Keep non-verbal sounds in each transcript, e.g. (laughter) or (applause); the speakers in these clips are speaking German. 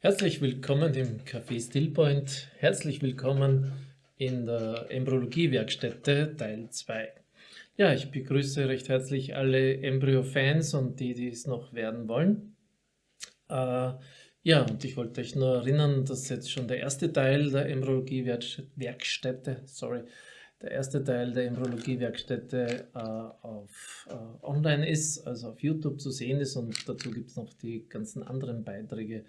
Herzlich willkommen im Café Stillpoint. Herzlich willkommen in der Embryologie-Werkstätte Teil 2. Ja, ich begrüße recht herzlich alle Embryo-Fans und die, die es noch werden wollen. Äh, ja, und ich wollte euch nur erinnern, dass jetzt schon der erste Teil der Embryologie-Werkstätte, sorry, der erste Teil der Embryologie-Werkstätte äh, auf äh, online ist, also auf YouTube zu sehen ist und dazu gibt es noch die ganzen anderen Beiträge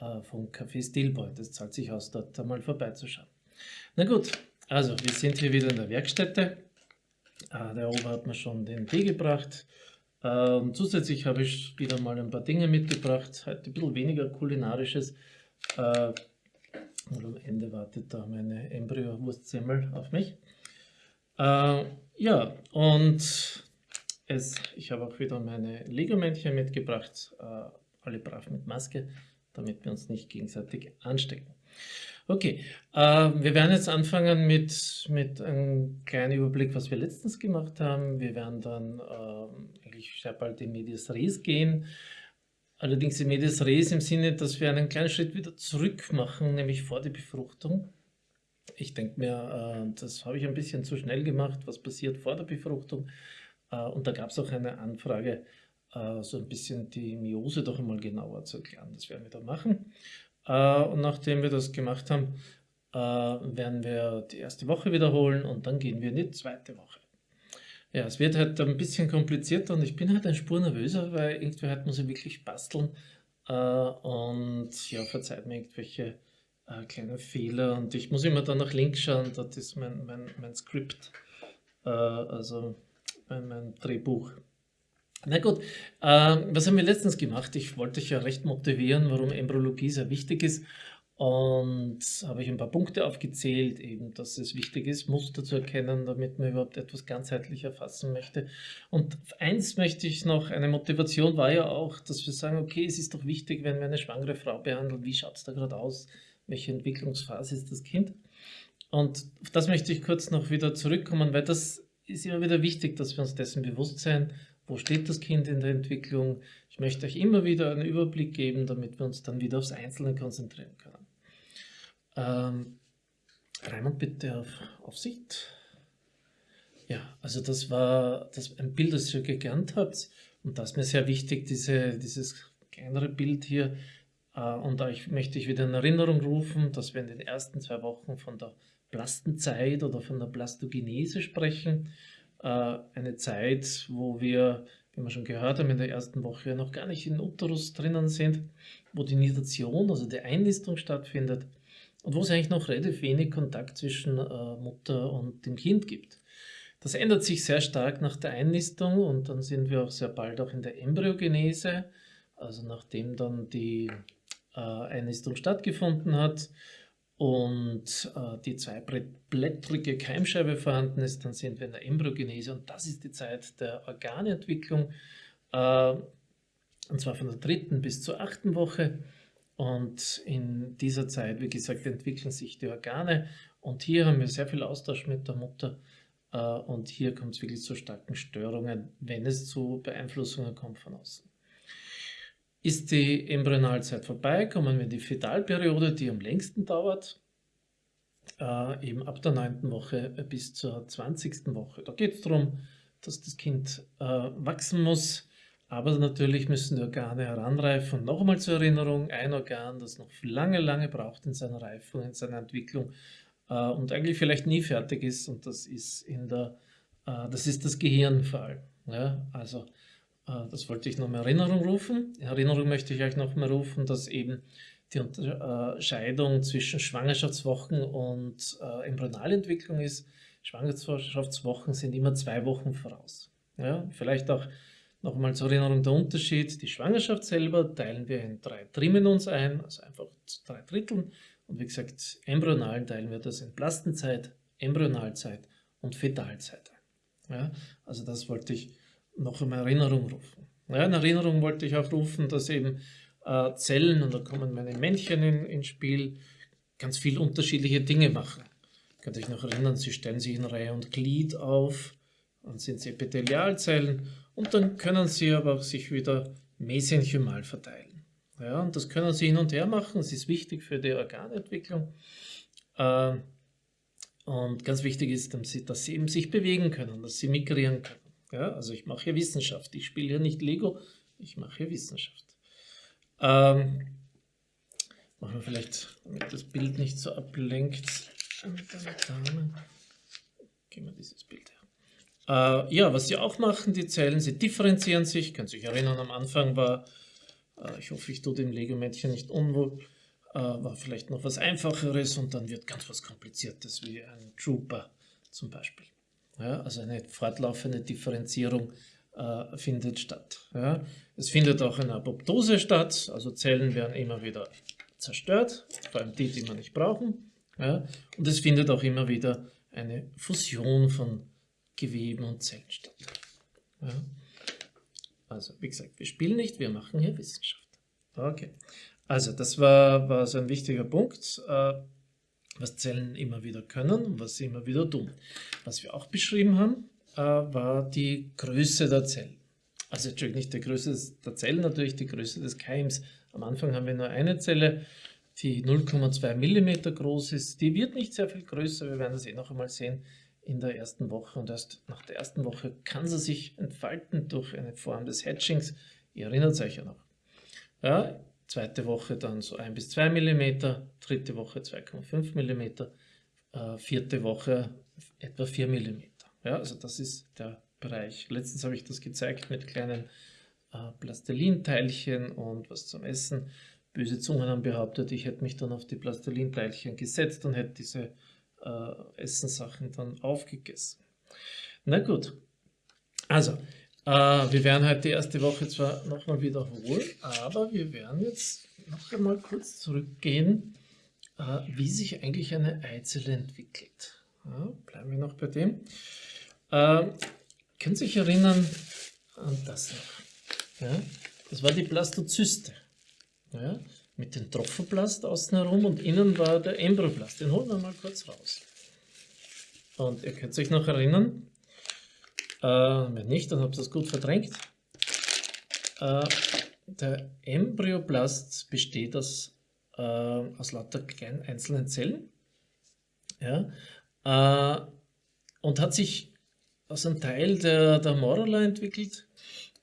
äh, vom Café Stillpoint. Es zahlt sich aus, dort einmal vorbeizuschauen. Na gut, also wir sind hier wieder in der Werkstätte. Äh, der Ober hat mir schon den Tee gebracht. Ähm, zusätzlich habe ich wieder mal ein paar Dinge mitgebracht. Heute ein bisschen weniger kulinarisches. Äh, und am Ende wartet da meine Embryo-Wurstsemmel auf mich. Ja, und es, ich habe auch wieder meine Lego-Männchen mitgebracht. Alle brav mit Maske damit wir uns nicht gegenseitig anstecken. Okay, äh, wir werden jetzt anfangen mit, mit einem kleinen Überblick, was wir letztens gemacht haben. Wir werden dann äh, eigentlich sehr bald in Medias Res gehen. Allerdings in Medias Res im Sinne, dass wir einen kleinen Schritt wieder zurück machen, nämlich vor die Befruchtung. Ich denke mir, äh, das habe ich ein bisschen zu schnell gemacht, was passiert vor der Befruchtung. Äh, und da gab es auch eine Anfrage, so ein bisschen die Myose doch einmal genauer zu erklären. Das werden wir da machen. Äh, und nachdem wir das gemacht haben, äh, werden wir die erste Woche wiederholen und dann gehen wir in die zweite Woche. Ja, es wird halt ein bisschen komplizierter und ich bin halt ein Spur nervöser, weil irgendwie halt muss ich wirklich basteln und ja, verzeiht mir irgendwelche kleine Fehler und ich muss immer dann nach links schauen, das ist mein, mein, mein Skript, also mein, mein Drehbuch. Na gut, äh, was haben wir letztens gemacht? Ich wollte euch ja recht motivieren, warum Embryologie sehr wichtig ist. Und habe ich ein paar Punkte aufgezählt, eben, dass es wichtig ist, Muster zu erkennen, damit man überhaupt etwas ganzheitlich erfassen möchte. Und eins möchte ich noch, eine Motivation war ja auch, dass wir sagen, okay, es ist doch wichtig, wenn wir eine schwangere Frau behandeln, wie schaut es da gerade aus, welche Entwicklungsphase ist das Kind? Und auf das möchte ich kurz noch wieder zurückkommen, weil das ist immer wieder wichtig, dass wir uns dessen bewusst sein, wo steht das Kind in der Entwicklung. Ich möchte euch immer wieder einen Überblick geben, damit wir uns dann wieder aufs Einzelne konzentrieren können. Ähm, Raimund, bitte auf Aufsicht. Ja, also das war das, ein Bild, das ihr gelernt habt. Und das ist mir sehr wichtig, diese, dieses kleinere Bild hier. Äh, und ich, möchte ich wieder in Erinnerung rufen, dass wir in den ersten zwei Wochen von der Plastenzeit oder von der Plastogenese sprechen. Äh, eine Zeit, wo wir, wie wir schon gehört haben, in der ersten Woche noch gar nicht in Uterus drinnen sind, wo die Nidation, also die Einnistung stattfindet und wo es eigentlich noch relativ wenig Kontakt zwischen äh, Mutter und dem Kind gibt. Das ändert sich sehr stark nach der Einnistung und dann sind wir auch sehr bald auch in der Embryogenese, also nachdem dann die äh, Einnistung stattgefunden hat und äh, die zweiblättrige Keimscheibe vorhanden ist, dann sind wir in der Embryogenese und das ist die Zeit der Organentwicklung, äh, und zwar von der dritten bis zur achten Woche. Und in dieser Zeit, wie gesagt, entwickeln sich die Organe und hier haben wir sehr viel Austausch mit der Mutter äh, und hier kommt es wirklich zu starken Störungen, wenn es zu Beeinflussungen kommt von außen. Ist die Embryonalzeit vorbei, kommen wir in die Fetalperiode, die am längsten dauert, äh, eben ab der 9. Woche bis zur 20. Woche. Da geht es darum, dass das Kind äh, wachsen muss, aber natürlich müssen die Organe heranreifen. Und noch einmal zur Erinnerung, ein Organ, das noch lange, lange braucht in seiner Reifung, in seiner Entwicklung äh, und eigentlich vielleicht nie fertig ist, und das ist, in der, äh, das, ist das Gehirn. Ja? Also das wollte ich noch in Erinnerung rufen. In Erinnerung möchte ich euch noch mal rufen, dass eben die Unterscheidung zwischen Schwangerschaftswochen und äh, Embryonalentwicklung ist. Schwangerschaftswochen sind immer zwei Wochen voraus. Ja, vielleicht auch noch mal zur Erinnerung der Unterschied. Die Schwangerschaft selber teilen wir in drei Trimenons ein, also einfach drei Dritteln. Und wie gesagt, embryonal teilen wir das in Plastenzeit, Embryonalzeit und Fetalzeit ein. Ja, also das wollte ich noch in Erinnerung rufen. Ja, in Erinnerung wollte ich auch rufen, dass eben äh, Zellen, und da kommen meine Männchen in, ins Spiel, ganz viel unterschiedliche Dinge machen. Könnt ihr euch noch erinnern, sie stellen sich in Reihe und Glied auf, dann sind sie Epithelialzellen und dann können sie aber auch sich wieder mesenchymal verteilen. Ja, und das können Sie hin und her machen. Das ist wichtig für die Organentwicklung. Äh, und ganz wichtig ist, dass Sie eben sich bewegen können, dass Sie migrieren können. Ja, also ich mache hier Wissenschaft. Ich spiele hier nicht Lego, ich mache hier Wissenschaft. Ähm, machen wir vielleicht, damit das Bild nicht so ablenkt. Gehen wir dieses Bild her. Äh, ja, was sie auch machen, die Zellen, sie differenzieren sich. Können sich erinnern, am Anfang war, äh, ich hoffe, ich tue dem Lego-Mädchen nicht unwohl, äh, war vielleicht noch was Einfacheres und dann wird ganz was Kompliziertes wie ein Trooper zum Beispiel. Ja, also eine fortlaufende Differenzierung äh, findet statt. Ja. Es findet auch eine Apoptose statt, also Zellen werden immer wieder zerstört, vor allem die, die wir nicht brauchen. Ja. Und es findet auch immer wieder eine Fusion von Geweben und Zellen statt. Also, wie gesagt, wir spielen nicht, wir machen hier Wissenschaft. Okay. Also, das war, war so ein wichtiger Punkt. Äh, was Zellen immer wieder können und was sie immer wieder tun. Was wir auch beschrieben haben, äh, war die Größe der Zellen. Also natürlich nicht die Größe der Zellen, natürlich die Größe des Keims. Am Anfang haben wir nur eine Zelle, die 0,2 mm groß ist. Die wird nicht sehr viel größer, wir werden das eh noch einmal sehen in der ersten Woche. Und erst nach der ersten Woche kann sie sich entfalten durch eine Form des Hatchings. Ihr erinnert euch ja noch. Ja, zweite Woche dann so 1 bis 2 mm, dritte Woche 2,5 mm, äh, vierte Woche etwa 4 mm. Ja, also das ist der Bereich. Letztens habe ich das gezeigt mit kleinen äh, Plastelinteilchen und was zum Essen. Böse Zungen haben behauptet, ich hätte mich dann auf die Plastelinteilchen gesetzt und hätte diese äh, Essenssachen dann aufgegessen. Na gut, also äh, wir werden heute die erste Woche zwar nochmal wiederholen, aber wir werden jetzt noch einmal kurz zurückgehen, äh, wie sich eigentlich eine Eizelle entwickelt. Ja, bleiben wir noch bei dem. Äh, könnt ihr euch erinnern an das noch? Ja, das war die Blastozyste. Ja, mit dem Trophoplast außen herum und innen war der Embryoplast. Den holen wir mal kurz raus. Und ihr könnt euch noch erinnern, äh, wenn nicht, dann habt ihr das gut verdrängt. Äh, der Embryoplast besteht aus, äh, aus lauter kleinen einzelnen Zellen ja, äh, und hat sich aus einem Teil der, der Morula entwickelt,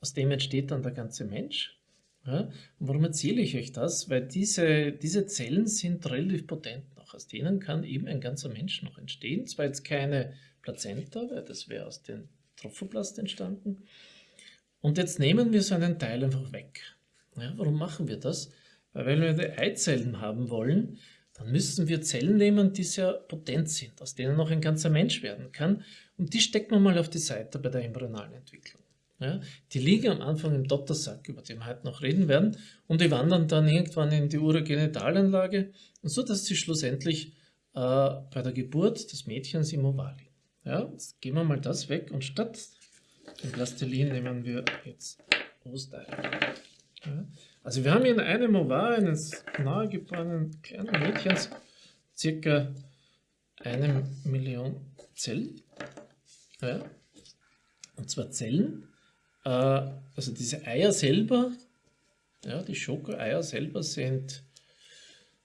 aus dem entsteht dann der ganze Mensch. Ja, warum erzähle ich euch das? Weil diese, diese Zellen sind relativ potent noch. Aus denen kann eben ein ganzer Mensch noch entstehen. Zwar jetzt keine Plazenta, weil das wäre aus den Trophoplast entstanden. Und jetzt nehmen wir so einen Teil einfach weg. Ja, warum machen wir das? Weil wenn wir die Eizellen haben wollen, dann müssen wir Zellen nehmen, die sehr potent sind, aus denen noch ein ganzer Mensch werden kann. Und die stecken wir mal auf die Seite bei der embryonalen Entwicklung. Ja, die liegen am Anfang im Dottersack, über den wir heute noch reden werden, und die wandern dann irgendwann in die Urogenitalanlage, so dass sie schlussendlich äh, bei der Geburt des Mädchens im Oval liegen. Ja, jetzt gehen wir mal das weg und statt dem Plastilin nehmen wir jetzt Ostereier. Ja, also wir haben hier in einem Ovar eines nahegeborenen kleinen Mädchens circa eine Million Zellen. Ja, und zwar Zellen, äh, also diese Eier selber, ja, die Schokoeier selber sind,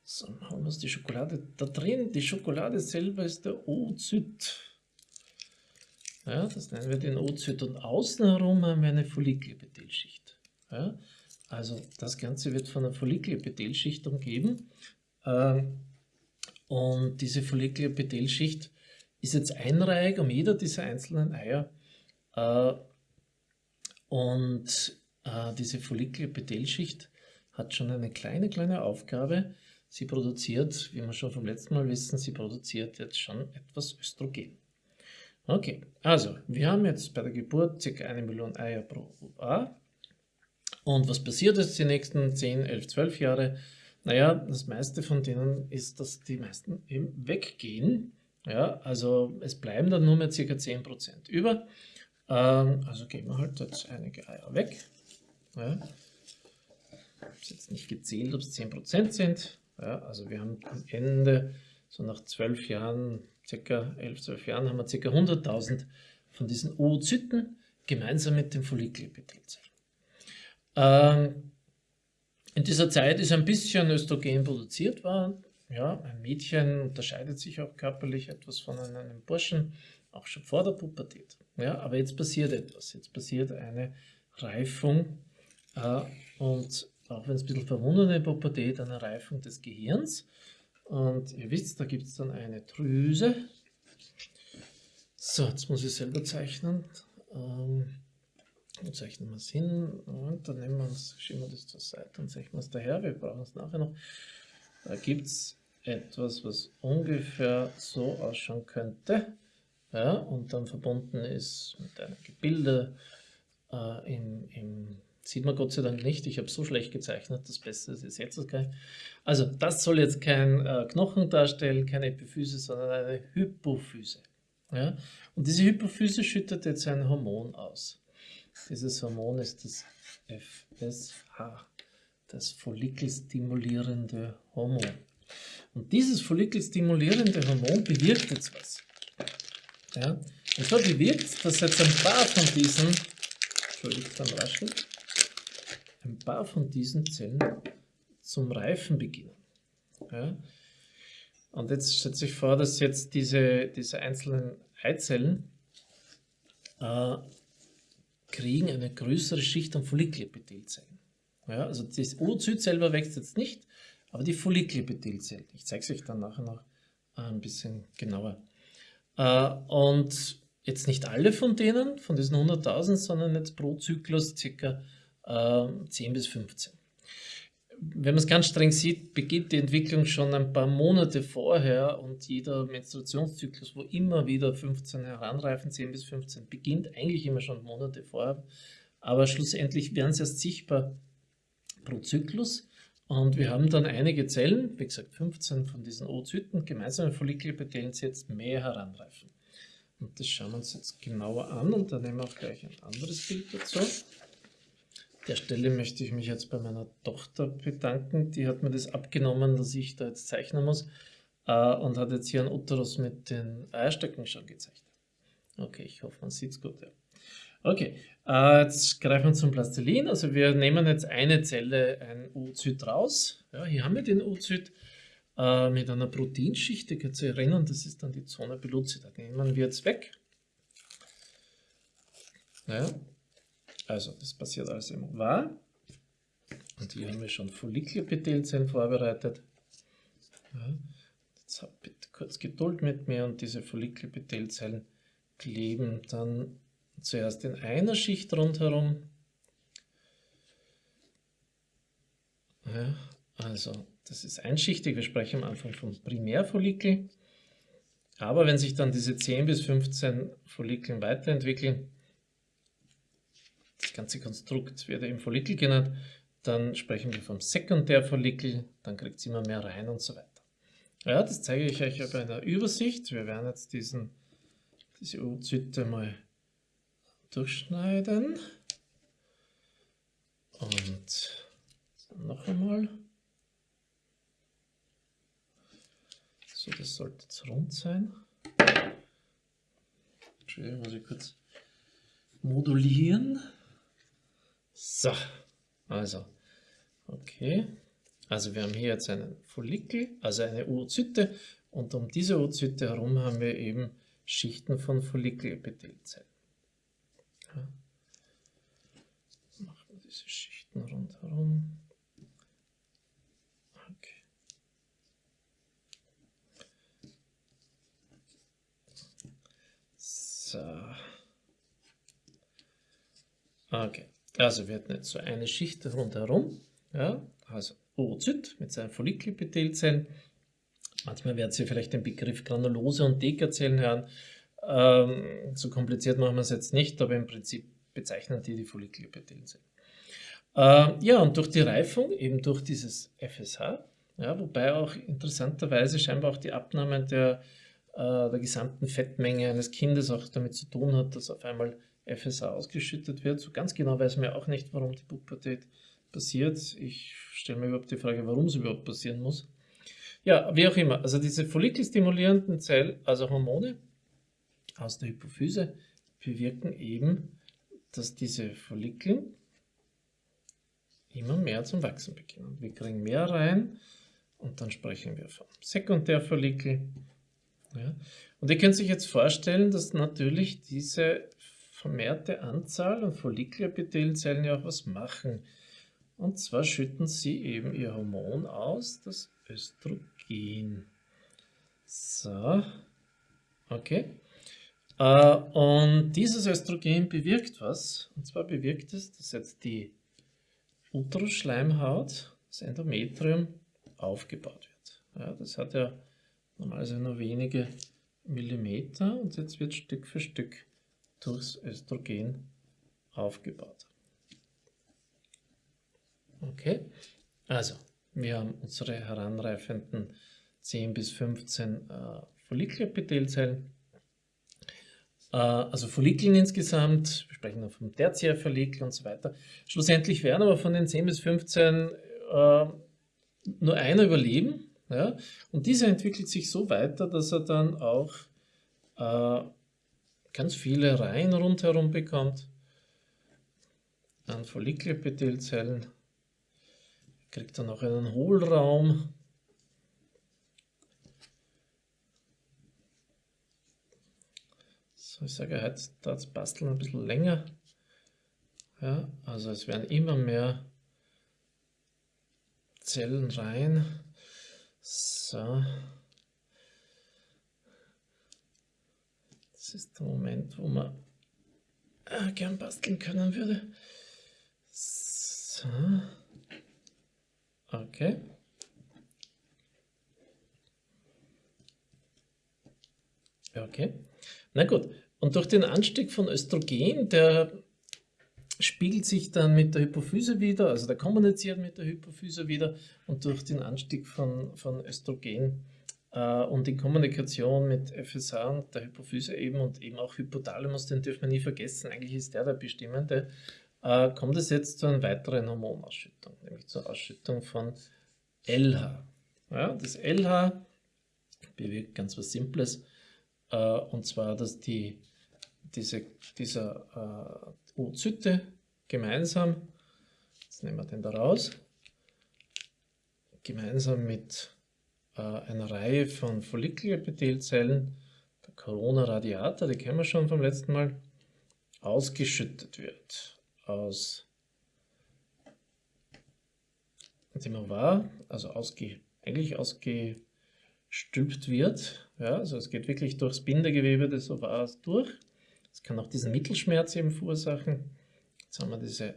so, haben wir die Schokolade da drin, die Schokolade selber ist der Oozyt. Ja, das nennen wir den Oozyt und außen herum haben wir eine Follikelepithelschicht. Ja, also das Ganze wird von einer Follikelepithelschicht umgeben ähm, und diese Follikelepithelschicht ist jetzt einreihig um jeder dieser einzelnen Eier äh, und äh, diese Follikelepithelschicht hat schon eine kleine, kleine Aufgabe. Sie produziert, wie wir schon vom letzten Mal wissen, sie produziert jetzt schon etwas Östrogen. Okay, also wir haben jetzt bei der Geburt ca. eine Million Eier pro UA. Und was passiert jetzt die nächsten 10, 11, 12 Jahre? Naja, das meiste von denen ist, dass die meisten eben weggehen. Ja, also es bleiben dann nur mehr ca. 10% über. Ähm, also geben wir halt jetzt einige Eier weg. Ja. Ich habe jetzt nicht gezählt, ob es 10% sind. Ja, also wir haben am Ende, so nach 12 Jahren, circa 11, 12 Jahren haben wir ca. 100.000 von diesen Oozyten gemeinsam mit den Follikelepithelzellen. Ähm, In dieser Zeit ist ein bisschen Östrogen produziert worden. Ja, ein Mädchen unterscheidet sich auch körperlich etwas von einem Burschen, auch schon vor der Pubertät. Ja, aber jetzt passiert etwas. Jetzt passiert eine Reifung äh, und auch wenn es ein bisschen verwundert in Pubertät, eine Reifung des Gehirns. Und ihr wisst, da gibt es dann eine Drüse. So, jetzt muss ich selber zeichnen. Ähm, zeichnen wir es hin und dann nehmen wir uns, schieben wir das zur Seite und zeichnen wir es daher. Wir brauchen es nachher noch. Da gibt es etwas, was ungefähr so ausschauen könnte. Ja, und dann verbunden ist mit einem Gebilde äh, im, im Sieht man Gott sei Dank nicht. Ich habe so schlecht gezeichnet. Das Beste ist jetzt das gleich. Also das soll jetzt kein äh, Knochen darstellen, keine Epiphyse, sondern eine Hypophyse. Ja? Und diese Hypophyse schüttet jetzt ein Hormon aus. Dieses Hormon ist das FSH, das follikelstimulierende Hormon. Und dieses follikelstimulierende Hormon bewirkt jetzt was. Ja? Und zwar bewirkt, dass jetzt ein paar von diesen, entschuldigt dann rascheln, ein paar von diesen Zellen zum Reifen beginnen. Ja? Und jetzt stellt sich vor, dass jetzt diese, diese einzelnen Eizellen äh, kriegen eine größere Schicht an Follikelepithelzellen. Ja, also das Oozyt selber wächst jetzt nicht, aber die Follikelepithelzellen. Ich zeige es euch dann nachher noch ein bisschen genauer. Äh, und jetzt nicht alle von denen, von diesen 100.000, sondern jetzt pro Zyklus ca. 10 bis 15 wenn man es ganz streng sieht, beginnt die Entwicklung schon ein paar Monate vorher und jeder Menstruationszyklus, wo immer wieder 15 heranreifen, 10 bis 15, beginnt eigentlich immer schon Monate vorher. Aber schlussendlich werden sie erst sichtbar pro Zyklus. Und wir haben dann einige Zellen, wie gesagt 15 von diesen Oozyten, gemeinsame Follikelepithelien, die jetzt mehr heranreifen. Und das schauen wir uns jetzt genauer an und dann nehmen wir auch gleich ein anderes Bild dazu der Stelle möchte ich mich jetzt bei meiner Tochter bedanken. Die hat mir das abgenommen, dass ich da jetzt zeichnen muss äh, und hat jetzt hier einen Uterus mit den Eierstöcken schon gezeichnet. Okay, ich hoffe, man sieht es gut. Ja. Okay, äh, jetzt greifen wir zum Plastilin. Also wir nehmen jetzt eine Zelle, ein Oozyt raus. Ja, hier haben wir den Oozyt äh, mit einer Proteinschicht, die kann sich erinnern, das ist dann die Zone pellucida. Die nehmen wir jetzt weg. Ja, also, das passiert alles im Ovar. Und hier haben wir schon Follikelepithelzellen vorbereitet. Ja, jetzt habt bitte kurz Geduld mit mir und diese Follikelepithelzellen kleben dann zuerst in einer Schicht rundherum. Ja, also, das ist einschichtig. Wir sprechen am Anfang vom Primärfollikel. Aber wenn sich dann diese 10 bis 15 Follikeln weiterentwickeln, das ganze Konstrukt wird eben Follikel genannt. Dann sprechen wir vom Sekundärfollikel, dann kriegt es immer mehr rein und so weiter. Ja, das zeige ich euch bei einer Übersicht. Wir werden jetzt diesen, diese Oozyte mal durchschneiden. Und noch einmal. So, das sollte jetzt rund sein. Entschuldigung, muss ich kurz modulieren. So, also, okay. Also wir haben hier jetzt einen Follikel, also eine Oozyte und um diese Oozyte herum haben wir eben Schichten von Follikelepithelzellen. Ja. Machen wir diese Schichten rundherum. Okay. So. Okay. Also wir hatten jetzt so eine Schicht rundherum, ja, also Oozyt mit seinen Follikelepithelzellen. Manchmal werden Sie vielleicht den Begriff Granulose und Dekazellen hören. Ähm, so kompliziert machen wir es jetzt nicht, aber im Prinzip bezeichnen die die Follikelepithelzellen. Ähm, ja, und durch die Reifung, eben durch dieses FSH, ja, wobei auch interessanterweise scheinbar auch die Abnahme der, äh, der gesamten Fettmenge eines Kindes auch damit zu tun hat, dass auf einmal FSH ausgeschüttet wird. So ganz genau weiß man ja auch nicht, warum die Pubertät passiert. Ich stelle mir überhaupt die Frage, warum es überhaupt passieren muss. Ja, wie auch immer. Also diese follikelstimulierenden Zellen, also Hormone aus der Hypophyse, bewirken eben, dass diese Follikel immer mehr zum Wachsen beginnen. Wir kriegen mehr rein und dann sprechen wir von Sekundärfollikel. Ja. Und ihr könnt sich jetzt vorstellen, dass natürlich diese vermehrte Anzahl an Follikelepithelzellen ja auch was machen. Und zwar schütten sie eben ihr Hormon aus, das Östrogen. So, okay. Äh, und dieses Östrogen bewirkt was. Und zwar bewirkt es, dass jetzt die Uterusschleimhaut, das Endometrium, aufgebaut wird. Ja, das hat ja normalerweise nur wenige Millimeter und jetzt wird Stück für Stück durchs Östrogen aufgebaut. Okay, also wir haben unsere heranreifenden 10 bis 15 äh, Follikelepithelzellen. Äh, also Follikeln insgesamt, wir sprechen dann vom Tertiärfollikel und so weiter. Schlussendlich werden aber von den 10 bis 15 äh, nur einer überleben. Ja? Und dieser entwickelt sich so weiter, dass er dann auch äh, ganz viele Reihen rundherum bekommt an Follikelepithelzellen. Kriegt dann auch einen Hohlraum. So, ich sage, heute dauert das Basteln ein bisschen länger. Ja, also es werden immer mehr Zellen rein. So. Das ist der Moment, wo man äh, gern basteln können würde. So. Okay. Okay. Na gut. Und durch den Anstieg von Östrogen, der spiegelt sich dann mit der Hypophyse wieder, also der kommuniziert mit der Hypophyse wieder und durch den Anstieg von, von Östrogen und in Kommunikation mit FSH und der Hypophyse eben und eben auch Hypothalamus, den dürfen wir nie vergessen, eigentlich ist der der bestimmende, äh, kommt es jetzt zu einer weiteren Hormonausschüttung, nämlich zur Ausschüttung von LH. Ja, das LH bewirkt ganz was Simples, äh, und zwar, dass die, diese, dieser äh, Oozyte gemeinsam, jetzt nehmen wir den da raus, gemeinsam mit äh, einer Reihe von Follikelepithelzellen, der Corona radiata, die kennen wir schon vom letzten Mal, ausgeschüttet wird aus dem Ovar, also ausge, eigentlich ausgestülpt wird. Ja, also es geht wirklich durchs Bindegewebe des Ovars durch. Es kann auch diesen Mittelschmerz eben verursachen. Jetzt haben wir diese,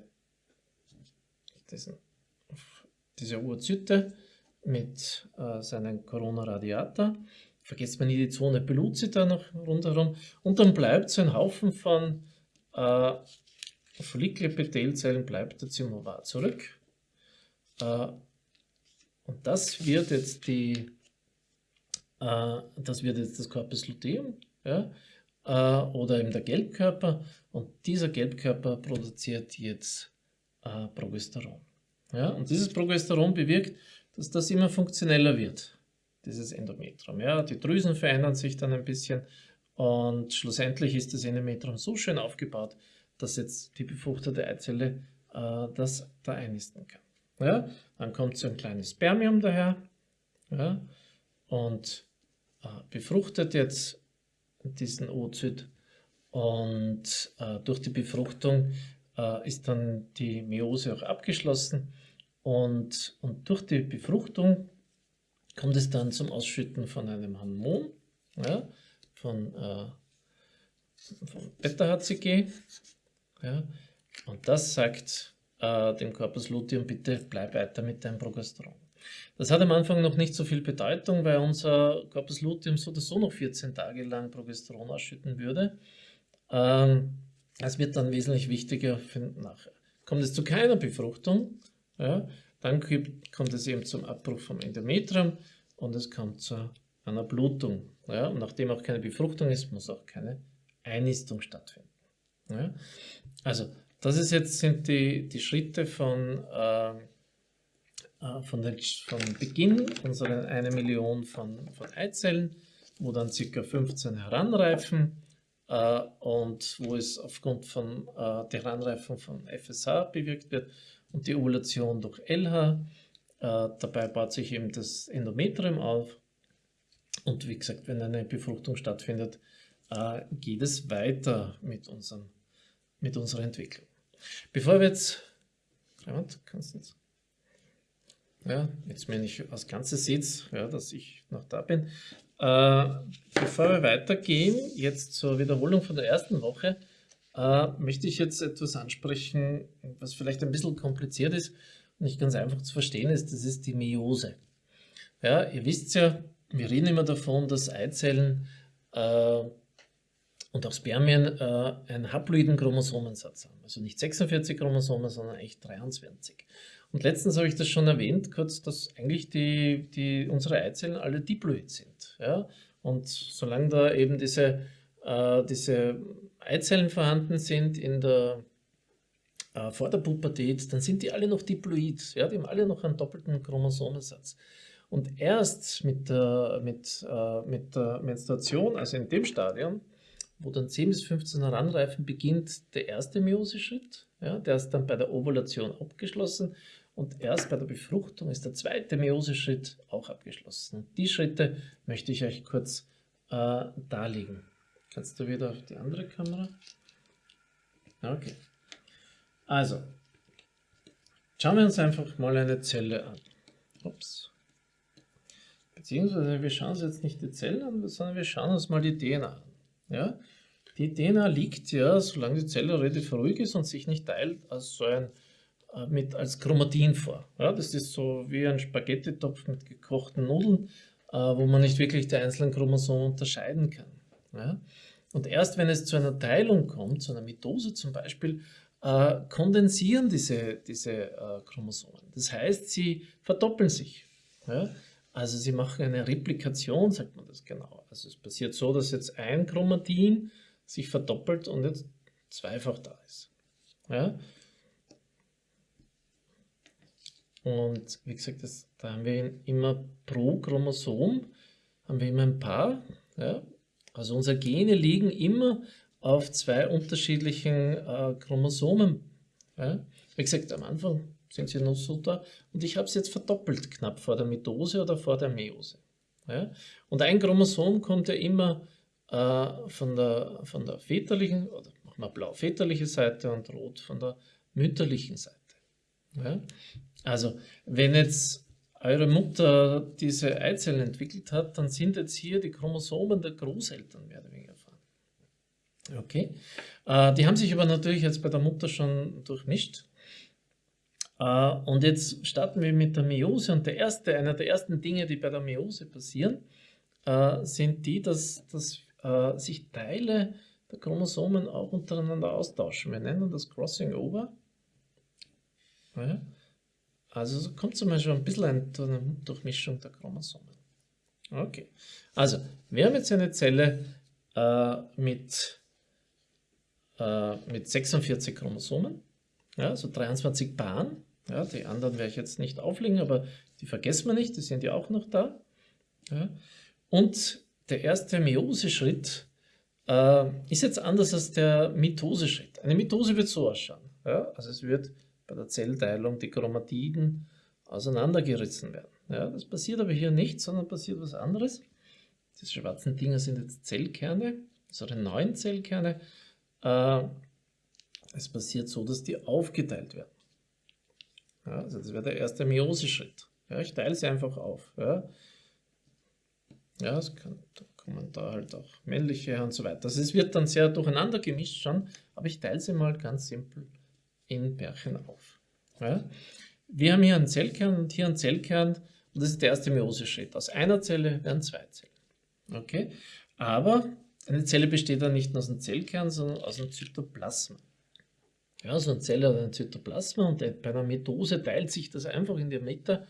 diesen, diese Urzyte mit äh, seinen Corona radiata. Vergesst man nie die Zone pellucida noch rundherum. Und dann bleibt so ein Haufen von äh, Follikelepithelzellen bleibt der Zimovar zurück. Äh, und das wird jetzt die, äh, das wird jetzt das Corpus luteum. Ja? äh, oder eben der Gelbkörper und dieser Gelbkörper produziert jetzt äh, Progesteron. Ja? Und dieses Progesteron bewirkt, dass das immer funktioneller wird, dieses Endometrium. Ja? Die Drüsen verändern sich dann ein bisschen und schlussendlich ist das Endometrium so schön aufgebaut, dass jetzt die befruchtete Eizelle äh, das da einnisten kann. Ja? Dann kommt so ein kleines Spermium daher ja? und äh, befruchtet jetzt diesen Oozyt. Und äh, durch die Befruchtung äh, ist dann die Meiose auch abgeschlossen. Und, und durch die Befruchtung kommt es dann zum Ausschütten von einem Hormon, ja, von, äh, von Beta-HCG. Ja, und das sagt äh, dem Corpus luteum, bitte bleib weiter mit deinem Progesteron. Das hat am Anfang noch nicht so viel Bedeutung, weil unser Corpus luteum so oder so noch 14 Tage lang Progesteron ausschütten würde. Ähm, es wird dann wesentlich wichtiger für nachher. Kommt es zu keiner Befruchtung, ja, dann kommt es eben zum Abbruch vom Endometrium und es kommt zu einer Blutung. Ja, und nachdem auch keine Befruchtung ist, muss auch keine Einnistung stattfinden. Ja. Also, das ist jetzt, sind die, die Schritte von äh, äh, von, den, von Beginn unserer eine Million von, von Eizellen, wo dann ca. 15 heranreifen äh, und wo es aufgrund von äh, der Heranreifung von FSH bewirkt wird und die Ovulation durch LH. Äh, dabei baut sich eben das Endometrium auf. Und wie gesagt, wenn eine Befruchtung stattfindet, äh, geht es weiter mit, unseren, mit unserer Entwicklung. Bevor wir jetzt, Clement, kannst du jetzt, ja, jetzt wenn ich als Ganzes seht, ja, dass ich noch da bin. Äh, bevor wir weitergehen, jetzt zur Wiederholung von der ersten Woche, äh, möchte ich jetzt etwas ansprechen, was vielleicht ein bisschen kompliziert ist und nicht ganz einfach zu verstehen ist. Das ist die Meiose. Ja, ihr wisst ja, wir reden immer davon, dass Eizellen äh, und auch Spermien äh, einen haploiden Chromosomensatz haben. Also nicht 46 Chromosomen, sondern eigentlich 23. Und letztens habe ich das schon erwähnt, kurz, dass eigentlich die, die, unsere Eizellen alle diploid sind. Ja? Und solange da eben diese, äh, diese Eizellen vorhanden sind in der, äh, vor der Pubertät, dann sind die alle noch diploid. Ja? Die haben alle noch einen doppelten Chromosomensatz. Und erst mit der, mit, äh, mit der Menstruation, also in dem Stadium, wo dann 10 bis 15 heranreifen, beginnt der erste Meioseschritt. Ja, der ist dann bei der Ovulation abgeschlossen und erst bei der Befruchtung ist der zweite Meioseschritt auch abgeschlossen. Die Schritte möchte ich euch kurz äh, darlegen. Kannst du wieder auf die andere Kamera? Okay. Also, schauen wir uns einfach mal eine Zelle an. Ups. Beziehungsweise wir schauen uns jetzt nicht die Zellen an, sondern wir schauen uns mal die DNA an. Ja? Die DNA liegt ja, solange die Zelle relativ ruhig ist und sich nicht teilt, als so ein äh, mit als Chromatin vor. Ja, das ist so wie ein Spaghetti-Topf mit gekochten Nudeln, äh, wo man nicht wirklich die einzelnen Chromosomen unterscheiden kann. Ja? Und erst wenn es zu einer Teilung kommt, zu einer Mitose zum Beispiel, äh, kondensieren diese, diese äh, Chromosomen. Das heißt, sie verdoppeln sich. Ja? Also sie machen eine Replikation, sagt man das genau. Also es passiert so, dass jetzt ein Chromatin sich verdoppelt und jetzt zweifach da ist. Ja? Und wie gesagt, das, da haben wir immer pro Chromosom, haben wir immer ein Paar. Ja? Also unsere Gene liegen immer auf zwei unterschiedlichen äh, Chromosomen. Ja? Wie gesagt, am Anfang sind sie noch so da und ich habe es jetzt verdoppelt knapp vor der Mitose oder vor der Meiose. Ja? Und ein Chromosom kommt ja immer äh, von, der, von der väterlichen, oder machen wir blau, väterliche Seite und rot von der mütterlichen Seite. Ja? Also, wenn jetzt eure Mutter diese Eizellen entwickelt hat, dann sind jetzt hier die Chromosomen der Großeltern mehr oder weniger vorhanden. Okay. Äh, die haben sich aber natürlich jetzt bei der Mutter schon durchmischt. Äh, und jetzt starten wir mit der Meiose und der erste, einer der ersten Dinge, die bei der Meiose passieren, äh, sind die, dass, dass äh, sich Teile der Chromosomen auch untereinander austauschen. Wir nennen das Crossing Over. Ja. Also so kommt zum Beispiel ein bisschen eine Durchmischung der Chromosomen. Okay, also wir haben jetzt eine Zelle äh, mit, äh, mit 46 Chromosomen, ja, also 23 Paaren. Ja, die anderen werde ich jetzt nicht auflegen, aber die vergessen wir nicht, die sind ja auch noch da. Ja. Und der erste Meioseschritt äh, ist jetzt anders als der Mitoseschritt. Eine Mitose wird so ausschauen. Ja? Also es wird bei der Zellteilung die Chromatiden auseinandergerissen werden. Ja, das passiert aber hier nicht, sondern passiert was anderes. Diese schwarzen Dinger sind jetzt Zellkerne, die neuen Zellkerne. Äh, es passiert so, dass die aufgeteilt werden. Ja, also das wäre der erste Meioseschritt. Ja, ich teile sie einfach auf. Ja, ja es kann, da kommen da halt auch männliche und so weiter. Also es wird dann sehr durcheinander gemischt schon, aber ich teile sie mal ganz simpel in Pärchen auf. Ja? Wir haben hier einen Zellkern und hier einen Zellkern und das ist der erste Meioseschritt. Aus einer Zelle werden zwei Zellen. Okay? Aber eine Zelle besteht dann nicht nur aus einem Zellkern, sondern aus einem Zytoplasma. Ja, so eine Zelle hat ein Zytoplasma und bei einer Mitose teilt sich das einfach in der Mitte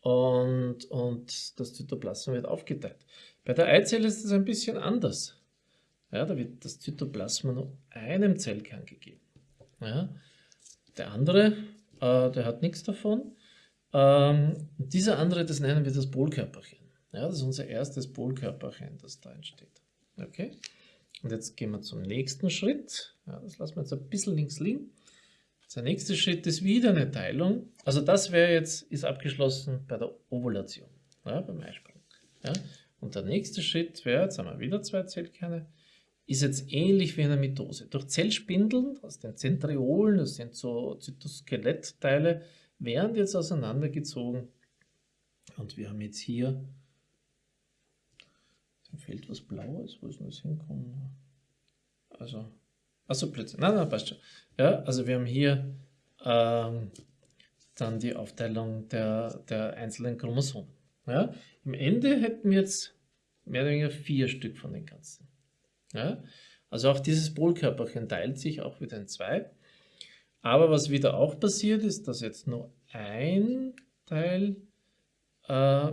und, und das Zytoplasma wird aufgeteilt. Bei der Eizelle ist es ein bisschen anders. Ja, da wird das Zytoplasma nur einem Zellkern gegeben. Ja, der andere, äh, der hat nichts davon. Ähm, dieser andere, das nennen wir das Polkörperchen. Ja, das ist unser erstes Polkörperchen, das da entsteht. Okay? Und jetzt gehen wir zum nächsten Schritt. Ja, das lassen wir jetzt ein bisschen links liegen. Der nächste Schritt ist wieder eine Teilung. Also das wäre jetzt, ist abgeschlossen bei der Ovulation, ja, beim Eisprung. Ja. Und der nächste Schritt wäre, jetzt haben wir wieder zwei Zellkerne, ist jetzt ähnlich wie eine Mitose. Durch Zellspindeln aus den Zentriolen, das sind so Zytoskelettteile, werden jetzt auseinandergezogen. Und wir haben jetzt hier, da fehlt was Blaues, wo ist denn das hinkommen? Also, achso, plötzlich, nein, nein, passt schon. Ja, also wir haben hier ähm, dann die Aufteilung der, der einzelnen Chromosomen. Ja, Im Ende hätten wir jetzt mehr oder weniger vier Stück von den ganzen. Ja? Also auch dieses Polkörperchen teilt sich auch wieder in zwei. Aber was wieder auch passiert ist, dass jetzt nur ein Teil äh,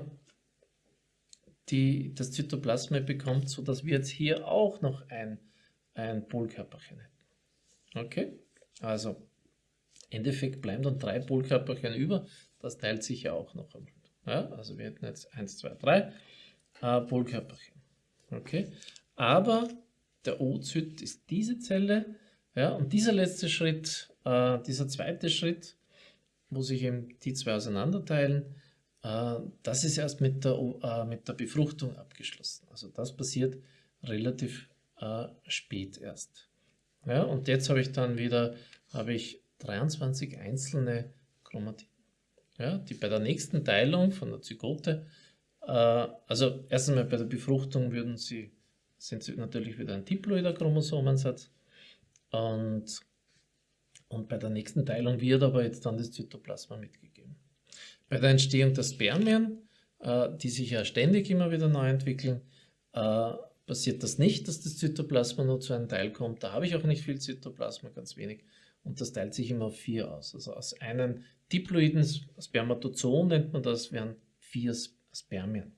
die, das Zytoplasma bekommt, sodass wir jetzt hier auch noch ein, ein Polkörperchen hätten. Okay, also im Endeffekt bleiben dann drei Polkörperchen über, das teilt sich ja auch noch. Ja, also wir hätten jetzt 1, 2, 3 äh, Polkörperchen. Okay, aber der Oozyt ist diese Zelle. Ja, und dieser letzte Schritt, äh, dieser zweite Schritt, wo sich eben die zwei auseinanderteilen, äh, das ist erst mit der, äh, mit der Befruchtung abgeschlossen. Also das passiert relativ äh, spät erst. Ja, und jetzt habe ich dann wieder habe ich 23 einzelne Chromatiden, ja, die bei der nächsten Teilung von der Zygote, äh, also erst einmal bei der Befruchtung würden sie sind sie natürlich wieder ein diploider Chromosomensatz. Und, und bei der nächsten Teilung wird aber jetzt dann das Zytoplasma mitgegeben. Bei der Entstehung der Spermien, äh, die sich ja ständig immer wieder neu entwickeln, äh, passiert das nicht, dass das Zytoplasma nur zu einem Teil kommt. Da habe ich auch nicht viel Zytoplasma, ganz wenig. Und das teilt sich immer auf vier aus. Also aus einem diploiden Spermatozoon nennt man das, wären vier Spermien.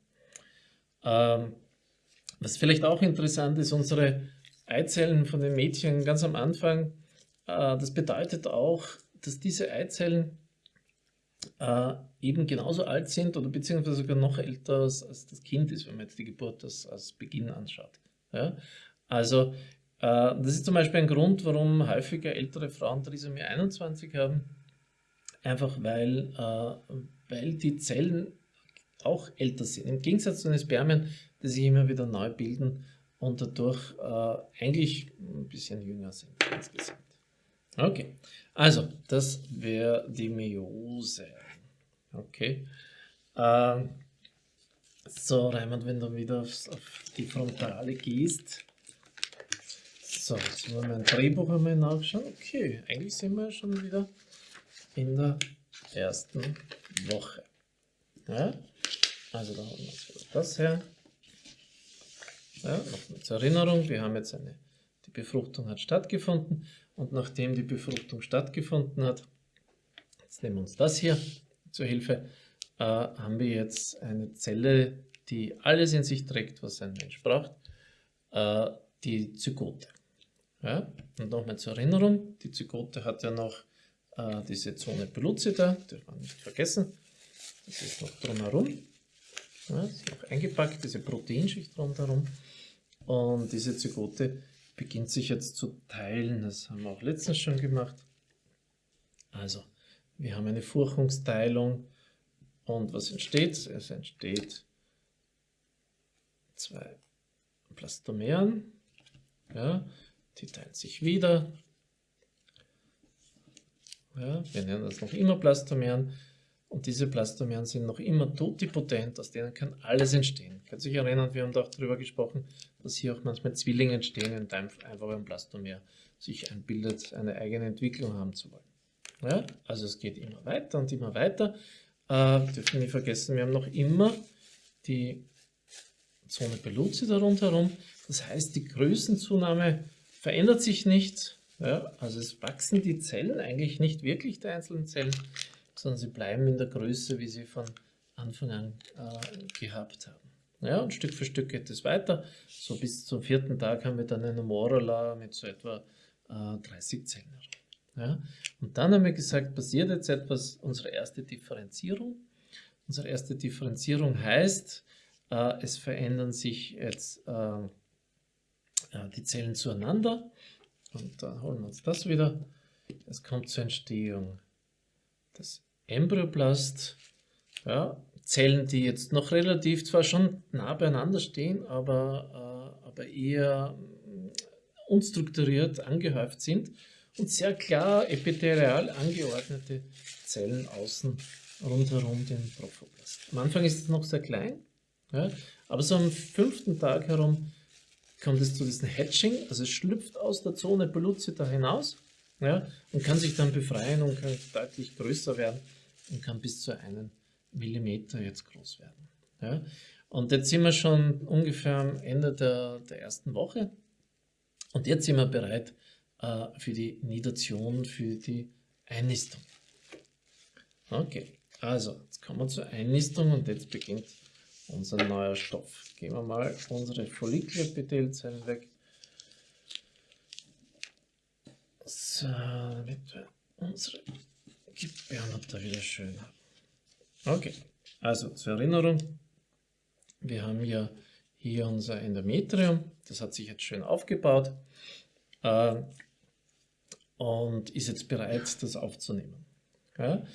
Ähm, was vielleicht auch interessant ist, unsere Eizellen von den Mädchen ganz am Anfang, äh, das bedeutet auch, dass diese Eizellen äh, eben genauso alt sind oder beziehungsweise sogar noch älter als, das Kind ist, wenn man jetzt die Geburt als, als Beginn anschaut. Also äh, das ist zum Beispiel ein Grund, warum häufiger ältere Frauen Trisomie 21 haben, einfach weil, weil die Zellen auch älter sind. Im Gegensatz zu den Spermien, die sich immer wieder neu bilden und dadurch äh, eigentlich ein bisschen jünger sind insgesamt. Okay, also das wäre die Meiose. Okay. Ähm, so, Raimund, wenn du wieder auf, auf die Frontale gehst. So, jetzt wollen wir mein Drehbuch einmal nachschauen. Okay, eigentlich sind wir schon wieder in der ersten Woche. Ja? Also da haben wir das her. Ja, Nochmal zur Erinnerung, wir haben jetzt eine, die Befruchtung hat stattgefunden und nachdem die Befruchtung stattgefunden hat, jetzt nehmen wir uns das hier zur Hilfe, äh, haben wir jetzt eine Zelle, die alles in sich trägt, was ein Mensch braucht, äh, die Zygote. Ja? Und nochmal zur Erinnerung, die Zygote hat ja noch äh, diese Zone pellucida, darf man nicht vergessen, das ist noch drumherum. Ja, ist noch eingepackt, diese Proteinschicht rundherum. Und diese Zygote beginnt sich jetzt zu teilen. Das haben wir auch letztens schon gemacht. Also, wir haben eine Furchungsteilung. Und was entsteht? Es entsteht zwei Plastomeren. Ja, die teilen sich wieder. Ja, wir nennen das noch immer Plastomeren. Und diese Plastomeren sind noch immer totipotent, aus denen kann alles entstehen. Könnt sich erinnern, wir haben auch darüber gesprochen, dass hier auch manchmal Zwillinge entstehen, in einem einfachen Plastomer sich einbildet, eine eigene Entwicklung haben zu wollen. Ja, also es geht immer weiter und immer weiter. Äh, dürfen nicht vergessen, wir haben noch immer die Zone Pellucida rundherum. Das heißt, die Größenzunahme verändert sich nicht. Ja, also es wachsen die Zellen eigentlich nicht wirklich, die einzelnen Zellen, sondern sie bleiben in der Größe, wie sie von Anfang an äh, gehabt haben. Ja, und Stück für Stück geht es weiter. So bis zum vierten Tag haben wir dann eine Morala mit so etwa äh, 30 Zellen. Ja, und dann haben wir gesagt, passiert jetzt etwas, unsere erste Differenzierung. Unsere erste Differenzierung heißt, äh, es verändern sich jetzt äh, äh die Zellen zueinander. Und da holen wir uns das wieder. es kommt zur Entstehung des Embryoblast. Ja, Zellen, die jetzt noch relativ zwar schon nah beieinander stehen, aber, äh, aber eher unstrukturiert angehäuft sind und sehr klar epithelial angeordnete Zellen außen rundherum den Trophoblast. Am Anfang ist es noch sehr klein, ja, aber so am fünften Tag herum kommt es zu diesem Hatching, also es schlüpft aus der Zone Pellucida hinaus ja, und kann sich dann befreien und kann deutlich größer werden und kann bis zu einem Millimeter jetzt groß werden. Ja. Und jetzt sind wir schon ungefähr am Ende der, der ersten Woche und jetzt sind wir bereit äh, für die Nidation, für die Einnistung. Okay, also jetzt kommen wir zur Einnistung und jetzt beginnt unser neuer Stoff. Gehen wir mal unsere Follikelepithelzellen weg. So, damit wir unsere Gebärmutter wieder schön haben. Okay, also zur Erinnerung, wir haben ja hier unser Endometrium, das hat sich jetzt schön aufgebaut äh, und ist jetzt bereit, das aufzunehmen. Ja?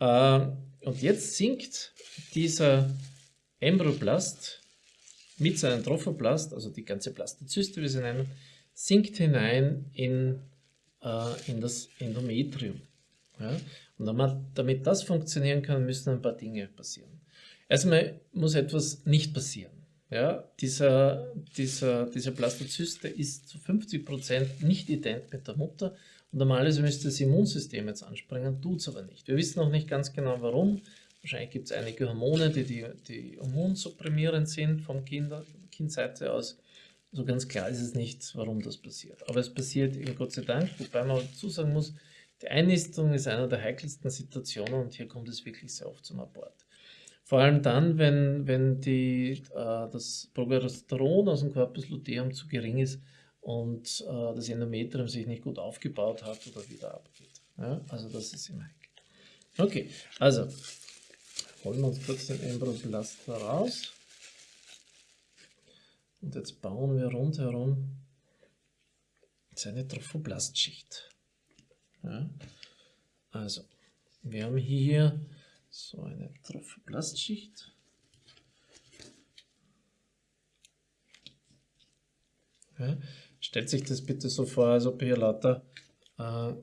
Äh, und jetzt sinkt dieser Embryoblast mit seinem Trophoblast, also die ganze Blastozyste, wie sie nennen, sinkt hinein in, äh, in das Endometrium. Ja? Und damit das funktionieren kann, müssen ein paar Dinge passieren. Erstmal muss etwas nicht passieren. Ja? Dieser, dieser, diese Blastozyste ist zu 50% nicht ident mit der Mutter und normalerweise müsste das Immunsystem jetzt anspringen, tut es aber nicht. Wir wissen noch nicht ganz genau warum. Wahrscheinlich gibt es einige Hormone, die, die, die immunsupprimierend sind vom Kinder, Kindseite aus. So ganz klar ist es nicht, warum das passiert. Aber es passiert eben Gott sei Dank, wobei man dazu sagen muss, die Einnistung ist eine der heikelsten Situationen und hier kommt es wirklich sehr oft zum Abort. Vor allem dann, wenn, wenn die, äh, das Progesteron aus dem Corpus luteum zu gering ist und äh, das Endometrium sich nicht gut aufgebaut hat oder wieder abgeht. Ja? Also das ist immer heikel. Okay, also holen wir uns kurz den Embryoblaster raus. Und jetzt bauen wir rundherum seine Trophoblastschicht. Ja. Also, wir haben hier so eine Trophoblastschicht. Ja. Stellt sich das bitte so vor, als ob hier lauter äh,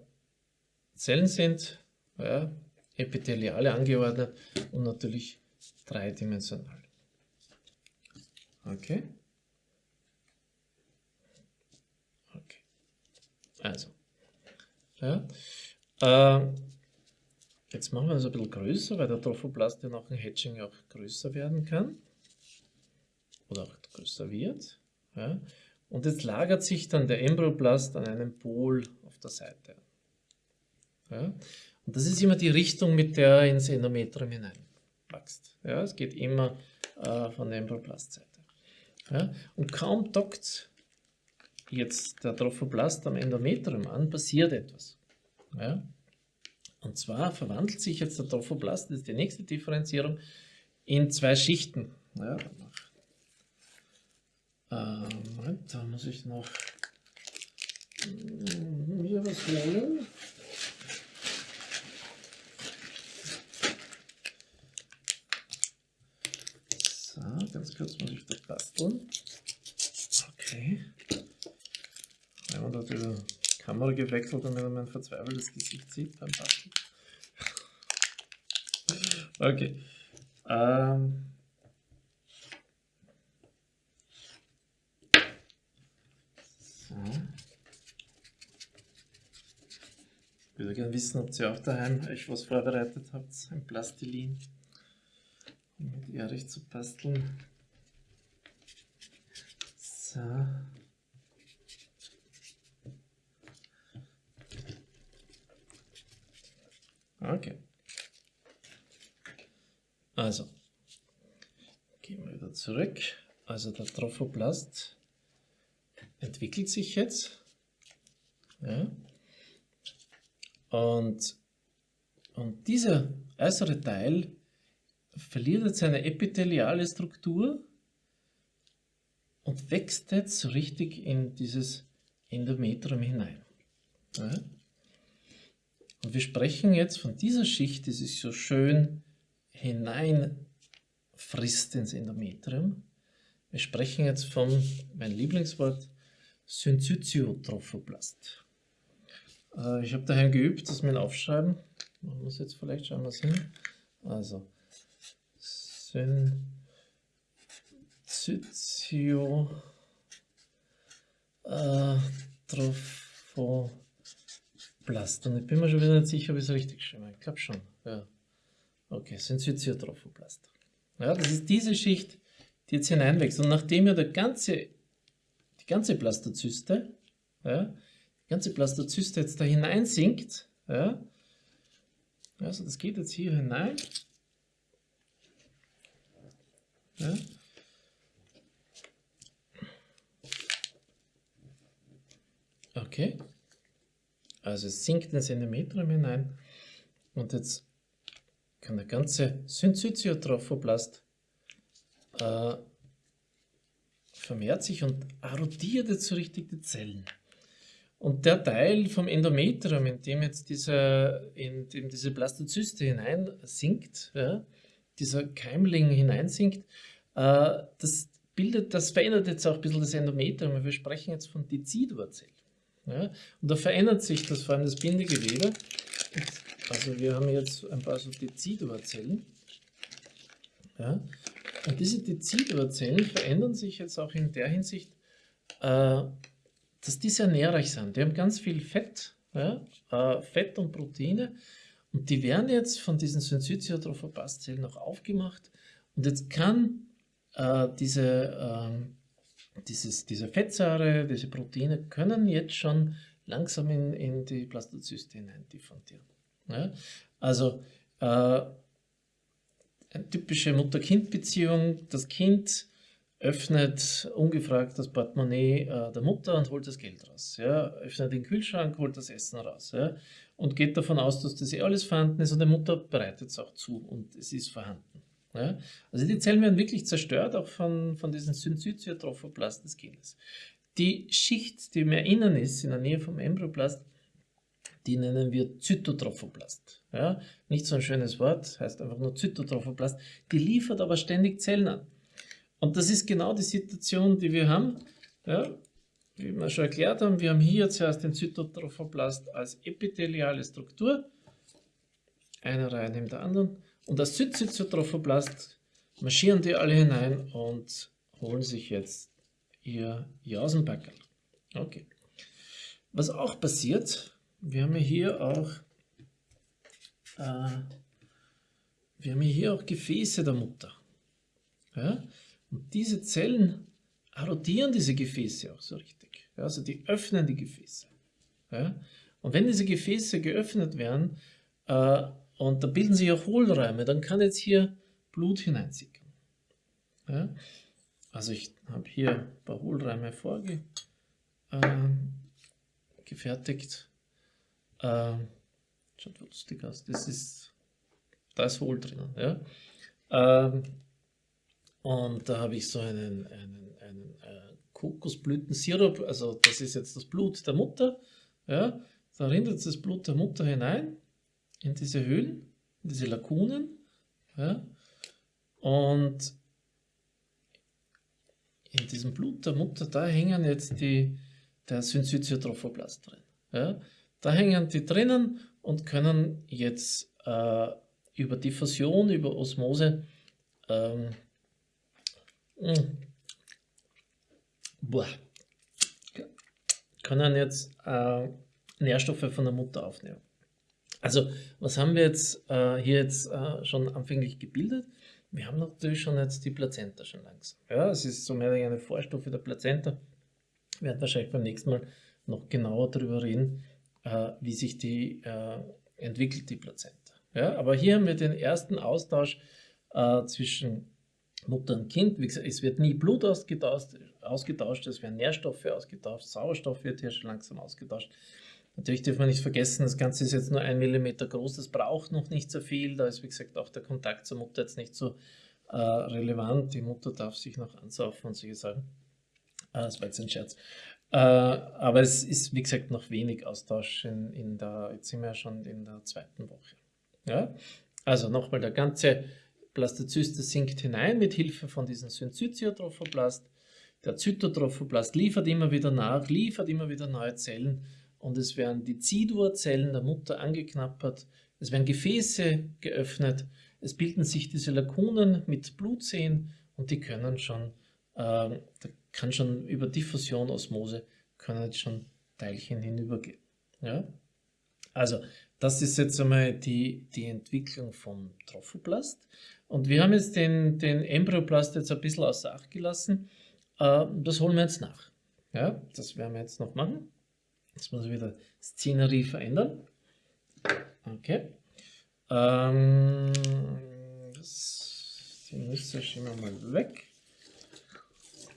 Zellen sind, ja, epitheliale angeordnet und natürlich dreidimensional. Okay. Also, ja. Äh, jetzt machen wir das ein bisschen größer, weil der Trophoblast ja nach dem Hatching auch größer werden kann. Oder auch größer wird. Ja. Und jetzt lagert sich dann der Embryoblast an einem Pol auf der Seite. Ja. Und das ist immer die Richtung, mit der er ins Endometrium hineinwächst. Ja, es geht immer äh, von der Embryoblastseite. Ja, und kaum dockt jetzt der Trophoblast am Endometrium an, passiert etwas. Ja? Und zwar verwandelt sich jetzt der Trophoblast, das ist die nächste Differenzierung, in zwei Schichten. Ja, ähm, Moment, da muss ich noch hier was holen. So, ganz kurz muss ich da basteln. Okay. Wenn man da die Kamera gewechselt, damit man mein verzweifeltes Gesicht sieht beim Basteln. okay. Ähm. Ich würde gerne wissen, ob ihr auch daheim euch was vorbereitet habt, ein Plastilin mit Erich zu basteln. So. Okay. Also, gehen wir wieder zurück. Also der Trophoblast entwickelt sich jetzt. Ja. Und, und dieser äußere Teil verliert jetzt seine epitheliale Struktur und wächst jetzt richtig in dieses Endometrium hinein. Ja. Und wir sprechen jetzt von dieser Schicht, die sich so schön hineinfrisst ins Endometrium. Wir sprechen jetzt von, mein Lieblingswort, Syncytiotrophoblast. Äh, ich habe daheim geübt, das mit Aufschreiben. Machen wir es jetzt vielleicht, schauen wir es hin. Also, Syncytio äh, Und ich bin mir schon wieder nicht sicher, ob ich es richtig schreibe. Ich glaube schon. Ja. Okay, Syncytiotrophoblast. Ja, das ist diese Schicht, die jetzt hineinwächst. Und nachdem ja der ganze, die ganze Blastozyste, ja, die ganze Blastozyste jetzt da hineinsinkt, ja, also das geht jetzt hier hinein. Ja. Okay. Also es sinkt ins Endometrium hinein und jetzt kann der ganze Syncytiotrophoblast äh, vermehrt sich und erodiert jetzt so richtig die Zellen. Und der Teil vom Endometrium, in dem jetzt diese, in dem diese Blastozyste hineinsinkt, ja, dieser Keimling hineinsinkt, äh, das bildet, das verändert jetzt auch ein bisschen das Endometrium. Wir sprechen jetzt von Dezidurzellen. Ja, und da verändert sich das vor allem das Bindegewebe. Also wir haben jetzt ein paar so Dezidurzellen. Ja, und diese Dezidurzellen verändern sich jetzt auch in der Hinsicht, äh, dass die sehr nährreich sind. Die haben ganz viel Fett, ja, äh, Fett und Proteine und die werden jetzt von diesen Syncytiotrophoblast-Zellen aufgemacht und jetzt kann äh, diese, äh, dieses, diese Fettsäure, diese Proteine können jetzt schon langsam in, in die Blastozyste hinein diffundieren. Ja? Also äh, eine typische Mutter-Kind-Beziehung, das Kind öffnet ungefragt das Portemonnaie äh, der Mutter und holt das Geld raus. Ja? Öffnet den Kühlschrank, holt das Essen raus. Ja? Und geht davon aus, dass das eh alles vorhanden ist und die Mutter bereitet es auch zu und es ist vorhanden. Ja? Also die Zellen werden wirklich zerstört, auch von, von diesen Syncytiotrophoblast des Kindes. Die Schicht, die mehr innen ist, in der Nähe vom Embryoplast, die nennen wir Zytotrophoblast. Ja? Nicht so ein schönes Wort, heißt einfach nur Zytotrophoblast. Die liefert aber ständig Zellen an. Und das ist genau die Situation, die wir haben. Ja, wie wir schon erklärt haben, wir haben hier zuerst den Zytotrophoblast als epitheliale Struktur, eine Reihe neben der anderen. Und als Zytotrophoblast marschieren die alle hinein und holen sich jetzt ihr Jausenbackel. Okay. Was auch passiert, wir haben hier auch, äh, wir haben hier auch Gefäße der Mutter. Ja? Und diese Zellen erodieren diese Gefäße auch so richtig. Ja, also die öffnen die Gefäße. Ja? Und wenn diese Gefäße geöffnet werden äh, und da bilden sich auch Hohlräume, dann kann jetzt hier Blut hineinsickern. Ja? Also ich habe hier ein paar Hohlräume vorgefertigt. Äh, schaut lustig aus. Das ist, da ist Hohl drinnen. Ja? Ähm, und da habe ich so einen, einen, einen äh, Kokosblütensirup, also das ist jetzt das Blut der Mutter. Ja, da rinnt das Blut der Mutter hinein in diese Höhlen, in diese Lakunen. Ja, und in diesem Blut der Mutter, da hängen jetzt die, der Syncytiotrophoblast drin. Ja, da hängen die drinnen und können jetzt äh, über Diffusion, über Osmose ähm, hm. Boah. Können jetzt äh, Nährstoffe von der Mutter aufnehmen. Also, was haben wir jetzt äh, hier jetzt äh, schon anfänglich gebildet? Wir haben natürlich schon jetzt die Plazenta schon langsam. Ja, es ist so mehr eine Vorstufe der Plazenta. Wir werden wahrscheinlich beim nächsten Mal noch genauer darüber reden, äh, wie sich die äh, entwickelt, die Plazenta. Ja, aber hier haben wir den ersten Austausch äh, zwischen Mutter und Kind. Wie gesagt, es wird nie Blut ausgetauscht, ausgetauscht, es werden Nährstoffe ausgetauscht, Sauerstoff wird hier schon langsam ausgetauscht. Natürlich darf man nicht vergessen, das Ganze ist jetzt nur ein Millimeter groß, das braucht noch nicht so viel. Da ist, wie gesagt, auch der Kontakt zur Mutter jetzt nicht so äh, relevant. Die Mutter darf sich noch ansaufen und solche Sachen. Äh, das war jetzt ein Scherz. Äh, aber es ist, wie gesagt, noch wenig Austausch in, in der, jetzt sind wir ja schon in der zweiten Woche. Ja? Also nochmal, der ganze Blastozyste sinkt hinein mit Hilfe von diesem Syncytiotrophoblast. Der Zytotrophoblast liefert immer wieder nach, liefert immer wieder neue Zellen und es werden die Zidurzellen der Mutter angeknappert, es werden Gefäße geöffnet, es bilden sich diese Lakunen mit Blutseen und die können schon, äh, da kann schon über Diffusion, Osmose, können jetzt schon Teilchen hinübergehen. Ja? Also, das ist jetzt einmal die, die Entwicklung vom Trophoblast. Und wir haben jetzt den, den Embryoblast jetzt ein bisschen außer Acht gelassen. Äh, das holen wir jetzt nach. Ja, das werden wir jetzt noch machen. Jetzt muss ich wieder Szenerie verändern. Okay. Ähm, das, Nüsse schieben wir mal weg.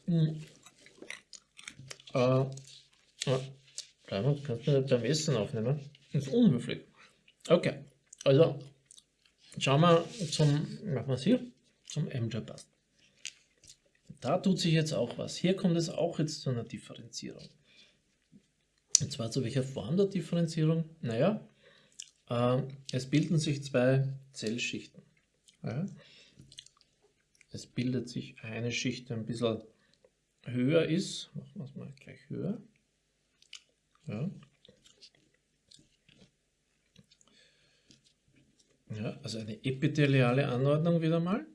Hm. Äh, ja. Kannst du nicht beim Essen aufnehmen? Das ist unhöflich. Okay, also schauen wir zum, machen wir es hier, zum MJ-Bast. Da tut sich jetzt auch was. Hier kommt es auch jetzt zu einer Differenzierung. Und zwar zu welcher Form der Differenzierung? Naja, äh, es bilden sich zwei Zellschichten. Ja. Es bildet sich eine Schicht, die ein bisschen höher ist. Machen wir es mal gleich höher. Ja. Ja, also eine epitheliale Anordnung wieder mal.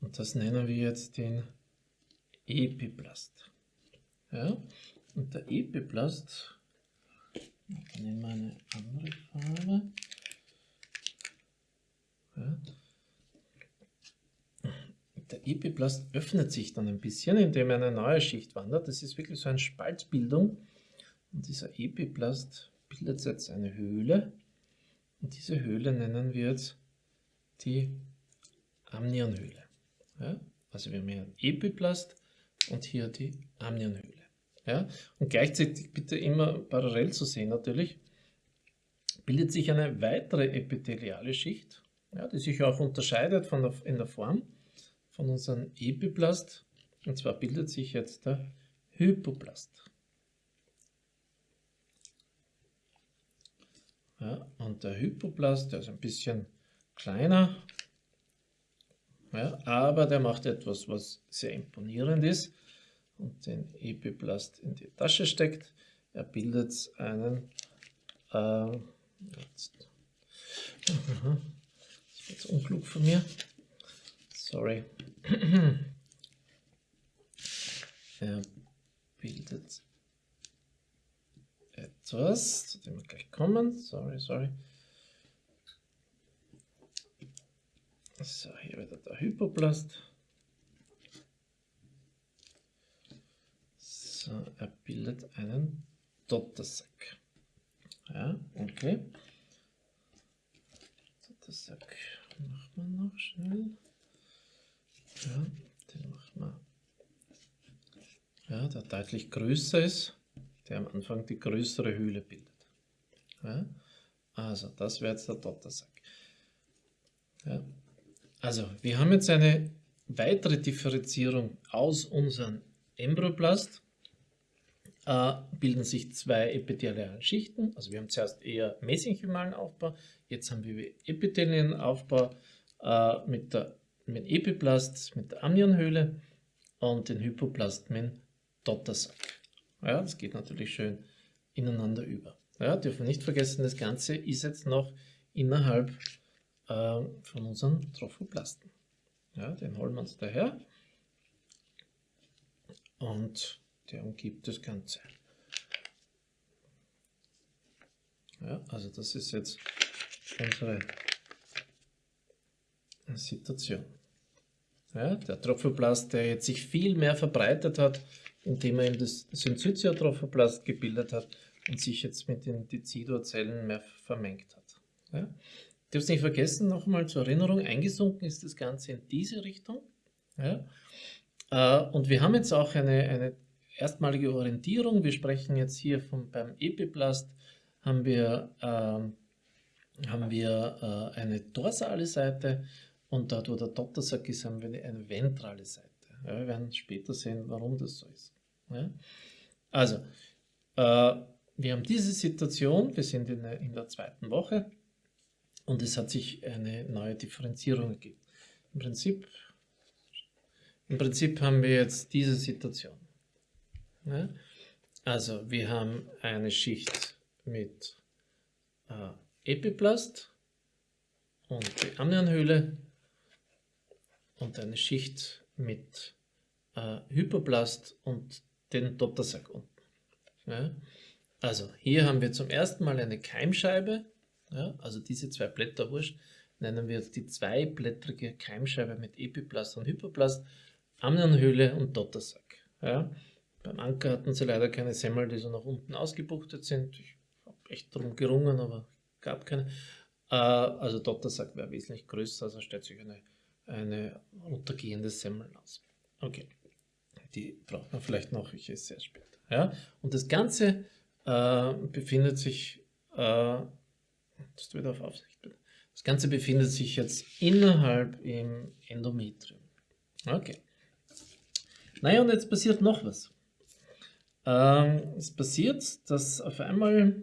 Und das nennen wir jetzt den Epiplast. Ja, und der Epiplast, ich nehme eine andere Farbe. Ja. Der Epiplast öffnet sich dann ein bisschen, indem er eine neue Schicht wandert. Das ist wirklich so eine Spaltbildung. Und dieser Epiplast bildet jetzt eine Höhle. Und diese Höhle nennen wir jetzt die Amnionhöhle. Ja? Also wir haben hier Epiplast und hier die Amnionhöhle. Ja? Und gleichzeitig bitte immer parallel zu sehen natürlich, bildet sich eine weitere epitheliale Schicht, ja, die sich auch unterscheidet von der, in der Form von unserem Epiplast. Und zwar bildet sich jetzt der Hypoplast. Ja, und der Hypoplast, der ist ein bisschen kleiner, ja, aber der macht etwas, was sehr imponierend ist und den Epiplast in die Tasche steckt. Er bildet einen, äh, jetzt, das ist jetzt unklug von mir, sorry, er bildet etwas, zu dem wir gleich kommen. Sorry, sorry. So, hier wieder der Hypoplast. So, er bildet einen Dottersack. Ja, okay. Dottersack machen wir noch schnell. Ja, den machen wir. Ja, der deutlich größer ist der am Anfang die größere Höhle bildet. Ja? Also, das wäre jetzt der Dottersack. Ja? Also, wir haben jetzt eine weitere Differenzierung aus unserem Embryoplast. Äh, bilden sich zwei epithelialen Schichten. Also wir haben zuerst eher mesenchymalen Aufbau, jetzt haben wir epithelialen Aufbau äh, mit, der, mit Epiplast, mit der Amnionhöhle und den Hypoplast mit Dottersack. Ja, das geht natürlich schön ineinander über. Ja, dürfen wir nicht vergessen, das Ganze ist jetzt noch innerhalb äh, von unseren Trophoplasten. Ja, den holen wir uns daher und der umgibt das Ganze. Ja, also das ist jetzt unsere Situation. Ja, der Trophoplast, der jetzt sich viel mehr verbreitet hat, indem er eben das Syncytiotrophoplast gebildet hat und sich jetzt mit den Decidor-Zellen mehr vermengt hat. Ja? Du hast nicht vergessen, nochmal zur Erinnerung, eingesunken ist das Ganze in diese Richtung. Ja? Äh, und wir haben jetzt auch eine, eine erstmalige Orientierung. Wir sprechen jetzt hier vom, beim Epiplast, haben wir, äh, haben wir äh, eine dorsale Seite Und dort, wo der Dottersack ist, haben wir eine ventrale Seite. Ja, wir werden später sehen, warum das so ist. Ja? Also, äh, wir haben diese Situation, wir sind in der, in der zweiten Woche und es hat sich eine neue Differenzierung ergeben. Im Prinzip, Im Prinzip haben wir jetzt diese Situation. Ja? Also wir haben eine Schicht mit äh, Epiplast und die Amnionhöhle und eine Schicht mit äh, Hyperplast und den Dottersack unten. Ja? Also hier haben wir zum ersten Mal eine Keimscheibe, ja? also diese zwei Blätter wurscht, nennen wir die zweiblättrige Keimscheibe mit Epiplast und Hyperplast, Amnionhöhle und Dottersack. Ja? Beim Anker hatten sie leider keine Semmel, die so nach unten ausgebuchtet sind. Ich habe echt darum gerungen, aber gab keine. Äh, also Dottersack wäre wesentlich größer, also stellt sich eine, eine untergehende Semmel aus. Okay, die braucht man vielleicht noch, ich esse sehr spät. Ja? Und das Ganze äh, befindet sich, äh, das wieder auf Aufsicht. Das Ganze befindet sich jetzt innerhalb im Endometrium. Okay. Naja, und jetzt passiert noch was. Ähm, es passiert, dass auf einmal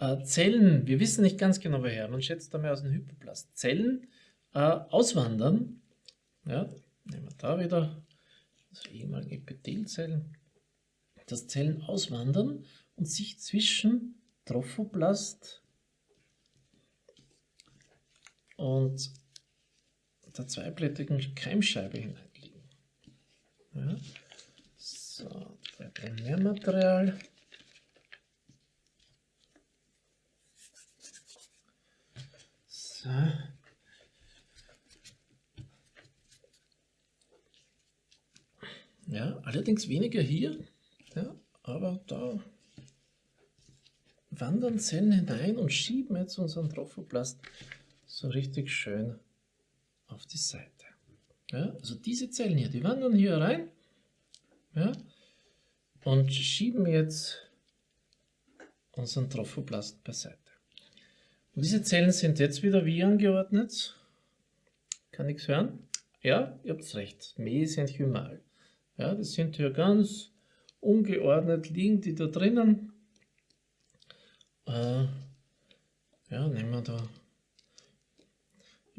äh, Zellen, wir wissen nicht ganz genau woher, man schätzt einmal aus dem Hypoplast, Zellen äh, auswandern. Ja, nehmen wir da wieder also ehemalige Epithelzellen, dass Zellen auswandern und sich zwischen Trophoplast und der zweiblättrigen Keimscheibe hineinlegen. Ja. So, Primärmaterial. So. Ja, allerdings weniger hier, ja, aber da wandern Zellen hinein und schieben jetzt unseren Trophoplast so richtig schön auf die Seite. Ja, also diese Zellen hier, die wandern hier rein ja, und schieben jetzt unseren Trophoplast beiseite. Und diese Zellen sind jetzt wieder wie angeordnet. Kann nichts hören? Ja, ihr habt recht, mesenchymal. Ja, das sind hier ganz ungeordnet, liegen die da drinnen. Äh, ja, nehmen wir da.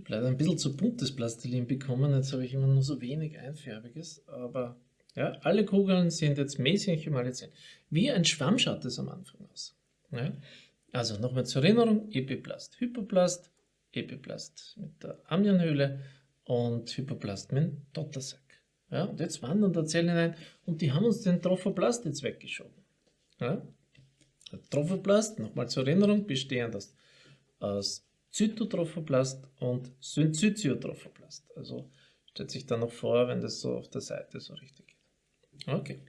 Leider ein bisschen zu buntes Plastilin bekommen, jetzt habe ich immer nur so wenig einfärbiges, aber ja, alle Kugeln sind jetzt mäßig emalisiert. Wie ein Schwamm schaut es am Anfang aus. Ja? Also nochmal zur Erinnerung, Epiplast, Hypoplast, Epiplast mit der Amnionhöhle und Hypoplast mit dem Dottersack. Ja, und jetzt wandern da Zellen hinein und die haben uns den Trophoplast jetzt weggeschoben. Ja? Der Trophoplast, nochmal zur Erinnerung, bestehend aus, aus Zytotrophoplast und Syncytiotrophoplast. Also stellt sich da noch vor, wenn das so auf der Seite so richtig Okay.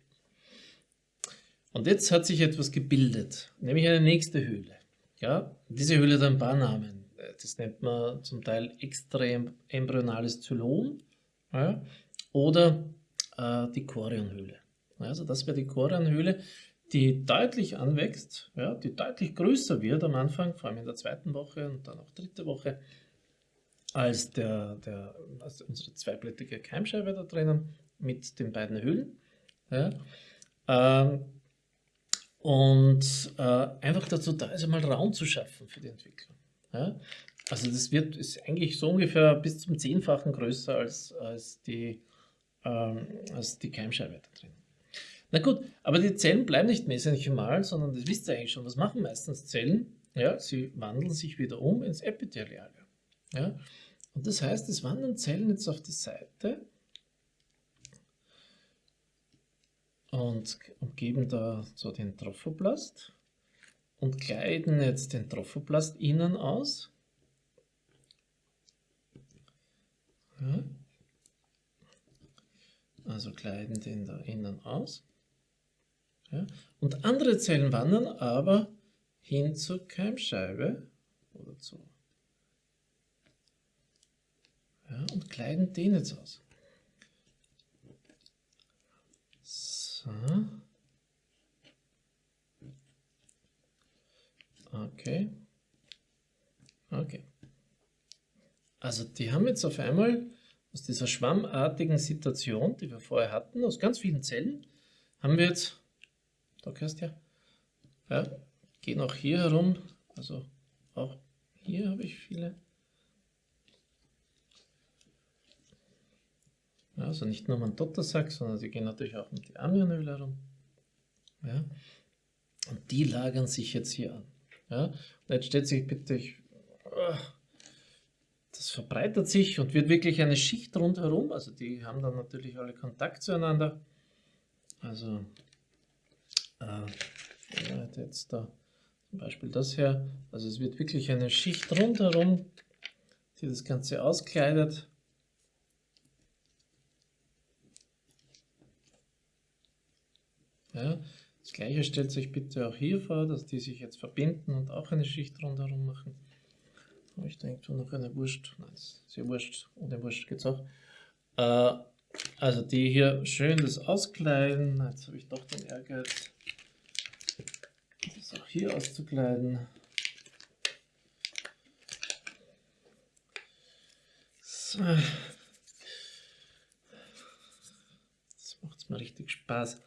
Und jetzt hat sich etwas gebildet, nämlich eine nächste Höhle. Ja, diese Höhle hat ein paar Namen. Das nennt man zum Teil extraembryonales Zylom ja, oder äh, die Chorionhöhle. Also das wäre die Chorionhöhle, die deutlich anwächst, ja, die deutlich größer wird am Anfang, vor allem in der zweiten Woche und dann auch dritte Woche, als, der, der, als unsere zweiblättrige Keimscheibe da drinnen mit den beiden Höhlen. Ja? Ähm, und äh, einfach dazu da ist, einmal Raum zu schaffen für die Entwicklung. Ja? Also das wird, ist eigentlich so ungefähr bis zum Zehnfachen größer als, als, die, ähm, als die Keimscheibe da drin. Na gut, aber die Zellen bleiben nicht mesenchymal, sondern das wisst ihr eigentlich schon. Was machen meistens Zellen? Ja, sie wandeln sich wieder um ins Epitheliale. Ja? Und das heißt, es wandern Zellen jetzt auf die Seite und umgeben da so den Trophoplast und kleiden jetzt den Trophoplast innen aus. Ja. Also kleiden den da innen aus. Ja. Und andere Zellen wandern aber hin zur Keimscheibe oder zu. Ja, und kleiden den jetzt aus. So. Okay. Okay. Also die haben jetzt auf einmal aus dieser schwammartigen Situation, die wir vorher hatten, aus ganz vielen Zellen, haben wir jetzt, da kannst du ja, ja, gehen auch hier herum, also auch hier habe ich viele. Also nicht nur mein Dottersack, sondern sie gehen natürlich auch um die Amianhöhle herum. Ja. Und die lagern sich jetzt hier an. Ja. Und jetzt stellt sich bitte, ich, ah, das verbreitert sich und wird wirklich eine Schicht rundherum. Also die haben dann natürlich alle Kontakt zueinander. Also äh, jetzt da zum Beispiel das her. Also es wird wirklich eine Schicht rundherum, die das Ganze auskleidet. Ja, das gleiche stellt sich bitte auch hier vor, dass die sich jetzt verbinden und auch eine Schicht rundherum machen. Habe ich irgendwo noch eine Wurst? Nein, sehr Wurst. Ohne Wurst geht es auch. Äh, also die hier schön das auskleiden. Jetzt habe ich doch den Ehrgeiz, auch hier auszukleiden. So. Das macht mir richtig Spaß.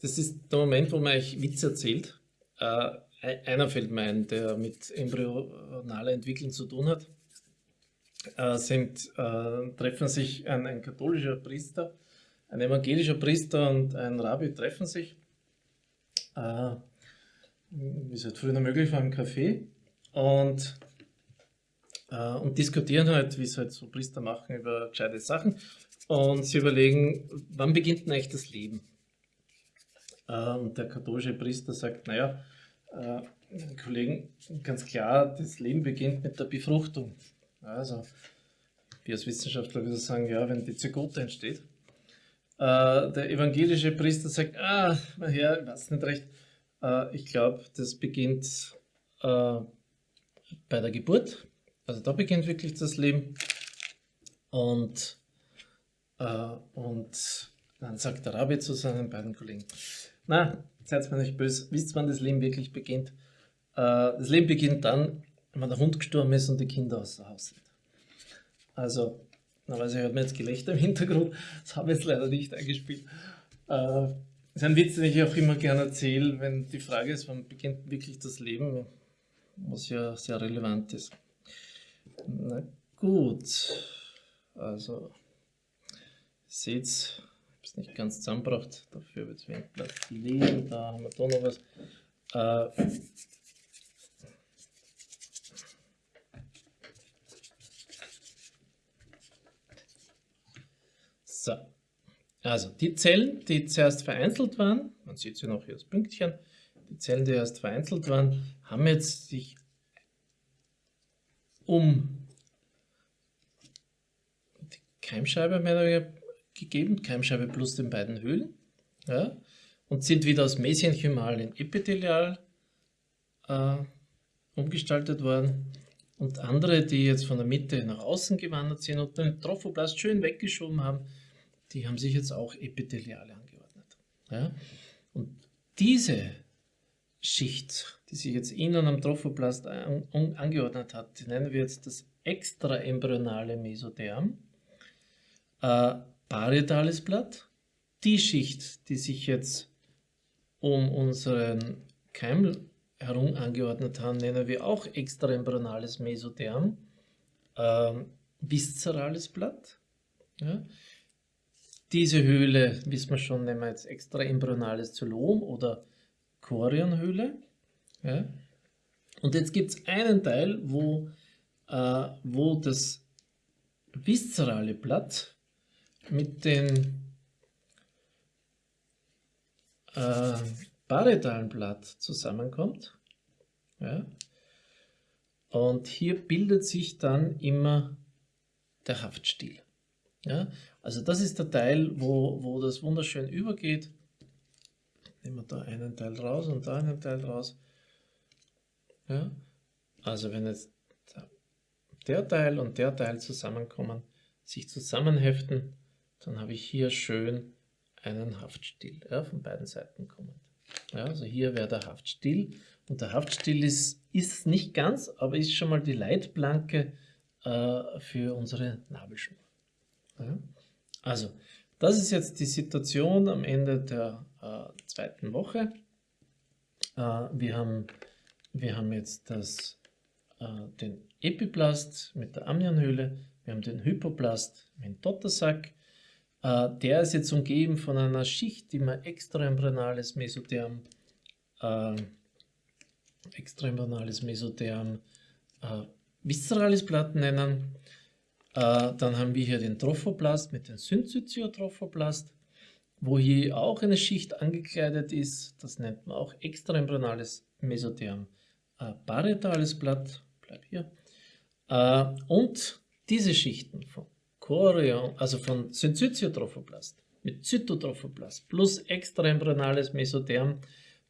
Das ist der Moment, wo man euch Witz erzählt. Äh, einer fällt mir ein, der mit embryonaler Entwicklung zu tun hat. Äh, sind, äh, treffen sich ein, ein, katholischer Priester, ein evangelischer Priester und ein Rabbi treffen sich, äh, wie es halt früher möglich war, im Café und, äh, und diskutieren halt, wie es halt so Priester machen, über gescheite Sachen. Und sie überlegen, wann beginnt denn eigentlich das Leben? Äh, und der katholische Priester sagt, naja, äh, Kollegen, ganz klar, das Leben beginnt mit der Befruchtung. Also, wir als Wissenschaftler würden sagen, ja, wenn die Zygote entsteht. Äh, der evangelische Priester sagt, ah, mein Herr, ich weiß nicht recht, äh, ich glaube, das beginnt äh, bei der Geburt. Also da beginnt wirklich das Leben. Und, äh, und dann sagt der Rabbi zu seinen beiden Kollegen, na, seid mir nicht böse, wisst wann das Leben wirklich beginnt? Äh, das Leben beginnt dann, wenn der Hund gestorben ist und die Kinder außer Haus sind. Also, normalerweise hört man jetzt Gelächter im Hintergrund, das habe ich jetzt leider nicht eingespielt. Äh, das ist ein Witz, den ich auch immer gerne erzähle, wenn die Frage ist, wann beginnt wirklich das Leben, was ja sehr relevant ist. Na gut, also, seht es nicht ganz zusammengebracht, dafür wird es wenig Platz liegen, da haben wir da noch was. Äh, so, also die Zellen, die zuerst vereinzelt waren, man sieht sie noch hier als Pünktchen, die Zellen, die erst vereinzelt waren, haben jetzt sich um die Keimscheibe mehr oder weniger gegeben, Keimscheibe plus den beiden Höhlen, ja, und sind wieder aus Mesenchymal in Epithelial äh, umgestaltet worden. Und andere, die jetzt von der Mitte nach außen gewandert sind und den Trophoblast schön weggeschoben haben, die haben sich jetzt auch epitheliale angeordnet. Ja? Und diese Schicht, die sich jetzt innen am Trophoblast an, angeordnet hat, die nennen wir jetzt das extraembryonale Mesoderm. Äh, parietales Blatt. Die Schicht, die sich jetzt um unseren Keim herum angeordnet haben, nennen wir auch extraembryonales Mesoderm, ähm, viszerales Blatt. Ja. Diese Höhle, wissen wir schon, nennen wir jetzt extraembryonales Zylom oder Chorionhöhle. Ja. Und jetzt gibt es einen Teil, wo, äh, wo das viszerale Blatt mit dem äh, parietalen Blatt zusammenkommt. Ja, und hier bildet sich dann immer der Haftstiel. Ja, also das ist der Teil, wo, wo das wunderschön übergeht. Nehmen wir da einen Teil raus und da einen Teil raus. Ja, also wenn jetzt der Teil und der Teil zusammenkommen, sich zusammenheften, dann habe ich hier schön einen Haftstiel ja, von beiden Seiten kommend. Ja, also hier wäre der Haftstiel. Und der Haftstiel ist, ist nicht ganz, aber ist schon mal die Leitplanke äh, für unsere Nabelschnur. Ja. Also, das ist jetzt die Situation am Ende der äh, zweiten Woche. Äh, wir, haben, wir haben jetzt das, äh, den Epiplast mit der Amnionhöhle, wir haben den Hypoplast mit dem Dottersack. Äh, der ist jetzt umgeben von einer Schicht, die man extraembranales Mesotherm äh, extraembranales Mesotherm äh, viszerales Blatt nennen. Äh, dann haben wir hier den Trophoblast mit dem Syncytiotrophoblast, wo hier auch eine Schicht angekleidet ist. Das nennt man auch extraembranales Mesotherm parietales Blatt. Bleib hier. Äh, und diese Schichten von Chorion, also von Syncytiotrophoblast mit Zytotrophoblast plus extraembranales Mesotherm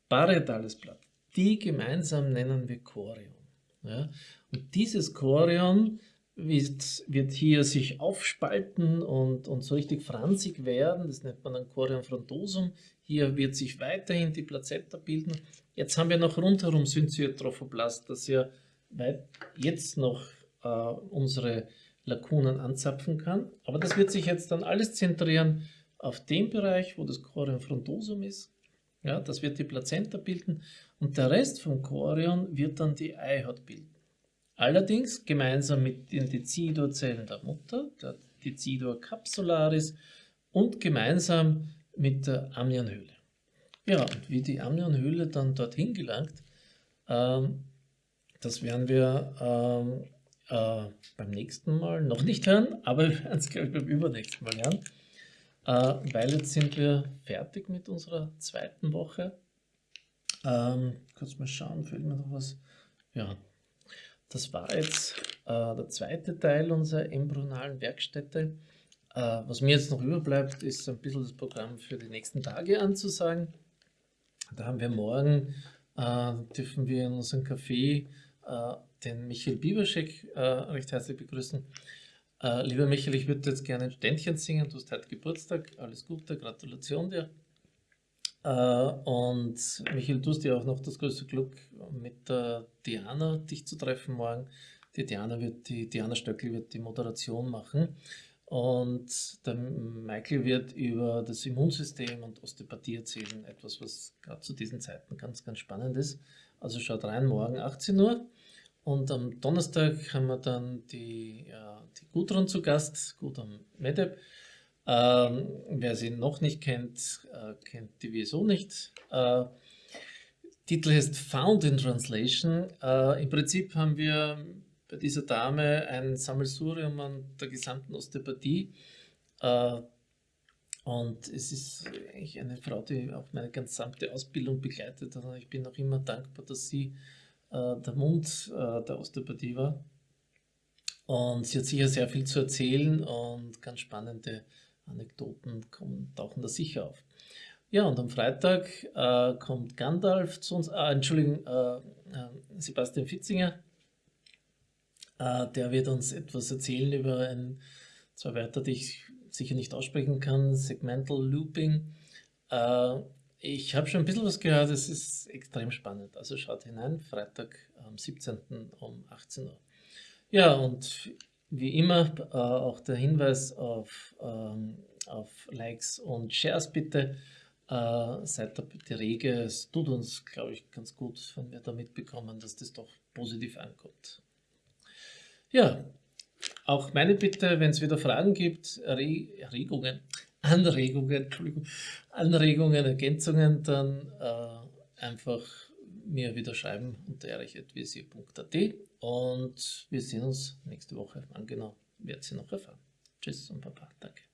parietales Blatt die gemeinsam nennen wir Chorion. Und dieses Chorion wird, wird, hier sich aufspalten und, und so richtig franzig werden. Das nennt man dann Chorion frontosum. Hier wird sich weiterhin die Plazenta bilden. Jetzt haben wir noch rundherum Syncytrophoblast, das ja jetzt noch äh, unsere Lakunen anzapfen kann. Aber das wird sich jetzt dann alles zentrieren auf dem Bereich, wo das Chorion frontosum ist. Ja, das wird die Plazenta bilden und der Rest vom Chorion wird dann die Eihaut bilden. Allerdings gemeinsam mit den Dezidorzellen der Mutter, der Decidor capsularis und gemeinsam mit der Amnionhöhle. Ja, und wie die Amnionhöhle dann dorthin gelangt, ähm, das werden wir ähm, äh, beim nächsten Mal noch nicht hören, aber wir werden es, glaube ich, beim übernächsten Mal hören. Äh, weil jetzt sind wir fertig mit unserer zweiten Woche. Ähm, kurz mal schauen, fehlt mir noch was. Ja, das war jetzt äh, der zweite Teil unserer embryonalen Werkstätte. Äh, was mir jetzt noch überbleibt, ist ein bisschen das Programm für die nächsten Tage anzusagen. Da haben wir morgen, äh, dürfen wir in unserem Café äh, den Michael Bieberschek äh, recht herzlich begrüßen. Äh, lieber Michael, ich würde jetzt gerne ein Ständchen singen. Du hast heute Geburtstag. Alles Gute, Gratulation dir. Äh, und Michael, du hast ja auch noch das größte Glück, mit der Diana dich zu treffen morgen. Die Diana, wird, die Diana Stöckl wird die Moderation machen. Und der Michael wird über das Immunsystem und Osteopathie erzählen. Etwas, was gerade zu diesen Zeiten ganz, ganz spannend ist. Also schaut rein, morgen 18 Uhr. Und am Donnerstag haben wir dann die, ja, die Gudrun zu Gast, Gudrun Medeb. Ähm, wer sie noch nicht kennt, äh, kennt die wieso nicht. Äh, Titel heißt Found in Translation. Äh, Im Prinzip haben wir bei dieser Dame ein Sammelsurium an der gesamten Osteopathie. Äh, und es ist eigentlich eine Frau, die auch meine gesamte Ausbildung begleitet hat. Und ich bin auch immer dankbar, dass sie äh, der Mund äh, der Osteopathie war. Und sie hat sicher sehr viel zu erzählen und ganz spannende Anekdoten kommen, tauchen da sicher auf. Ja, und am Freitag äh, kommt Gandalf zu uns, äh, Entschuldigung, äh, äh Sebastian Fitzinger. Äh, der wird uns etwas erzählen über ein, zwei Wörter, die ich sicher nicht aussprechen kann, Segmental Looping. Äh, ich habe schon ein bisschen was gehört, es ist extrem spannend. Also schaut hinein, Freitag am 17. um 18 Uhr. Ja, und wie immer äh, auch der Hinweis auf, ähm, auf Likes und Shares bitte. Äh, seid da bitte rege. Es tut uns, glaube ich, ganz gut, wenn wir da mitbekommen, dass das doch positiv ankommt. Ja, auch meine Bitte, wenn es wieder Fragen gibt, Erregungen, (laughs) Anregungen, Entschuldigung, Anregungen, Ergänzungen, dann äh, einfach mir wieder schreiben unter erich.visier.at und wir sehen uns nächste Woche. Wann genau, werdet ihr noch erfahren. Tschüss und Baba, danke.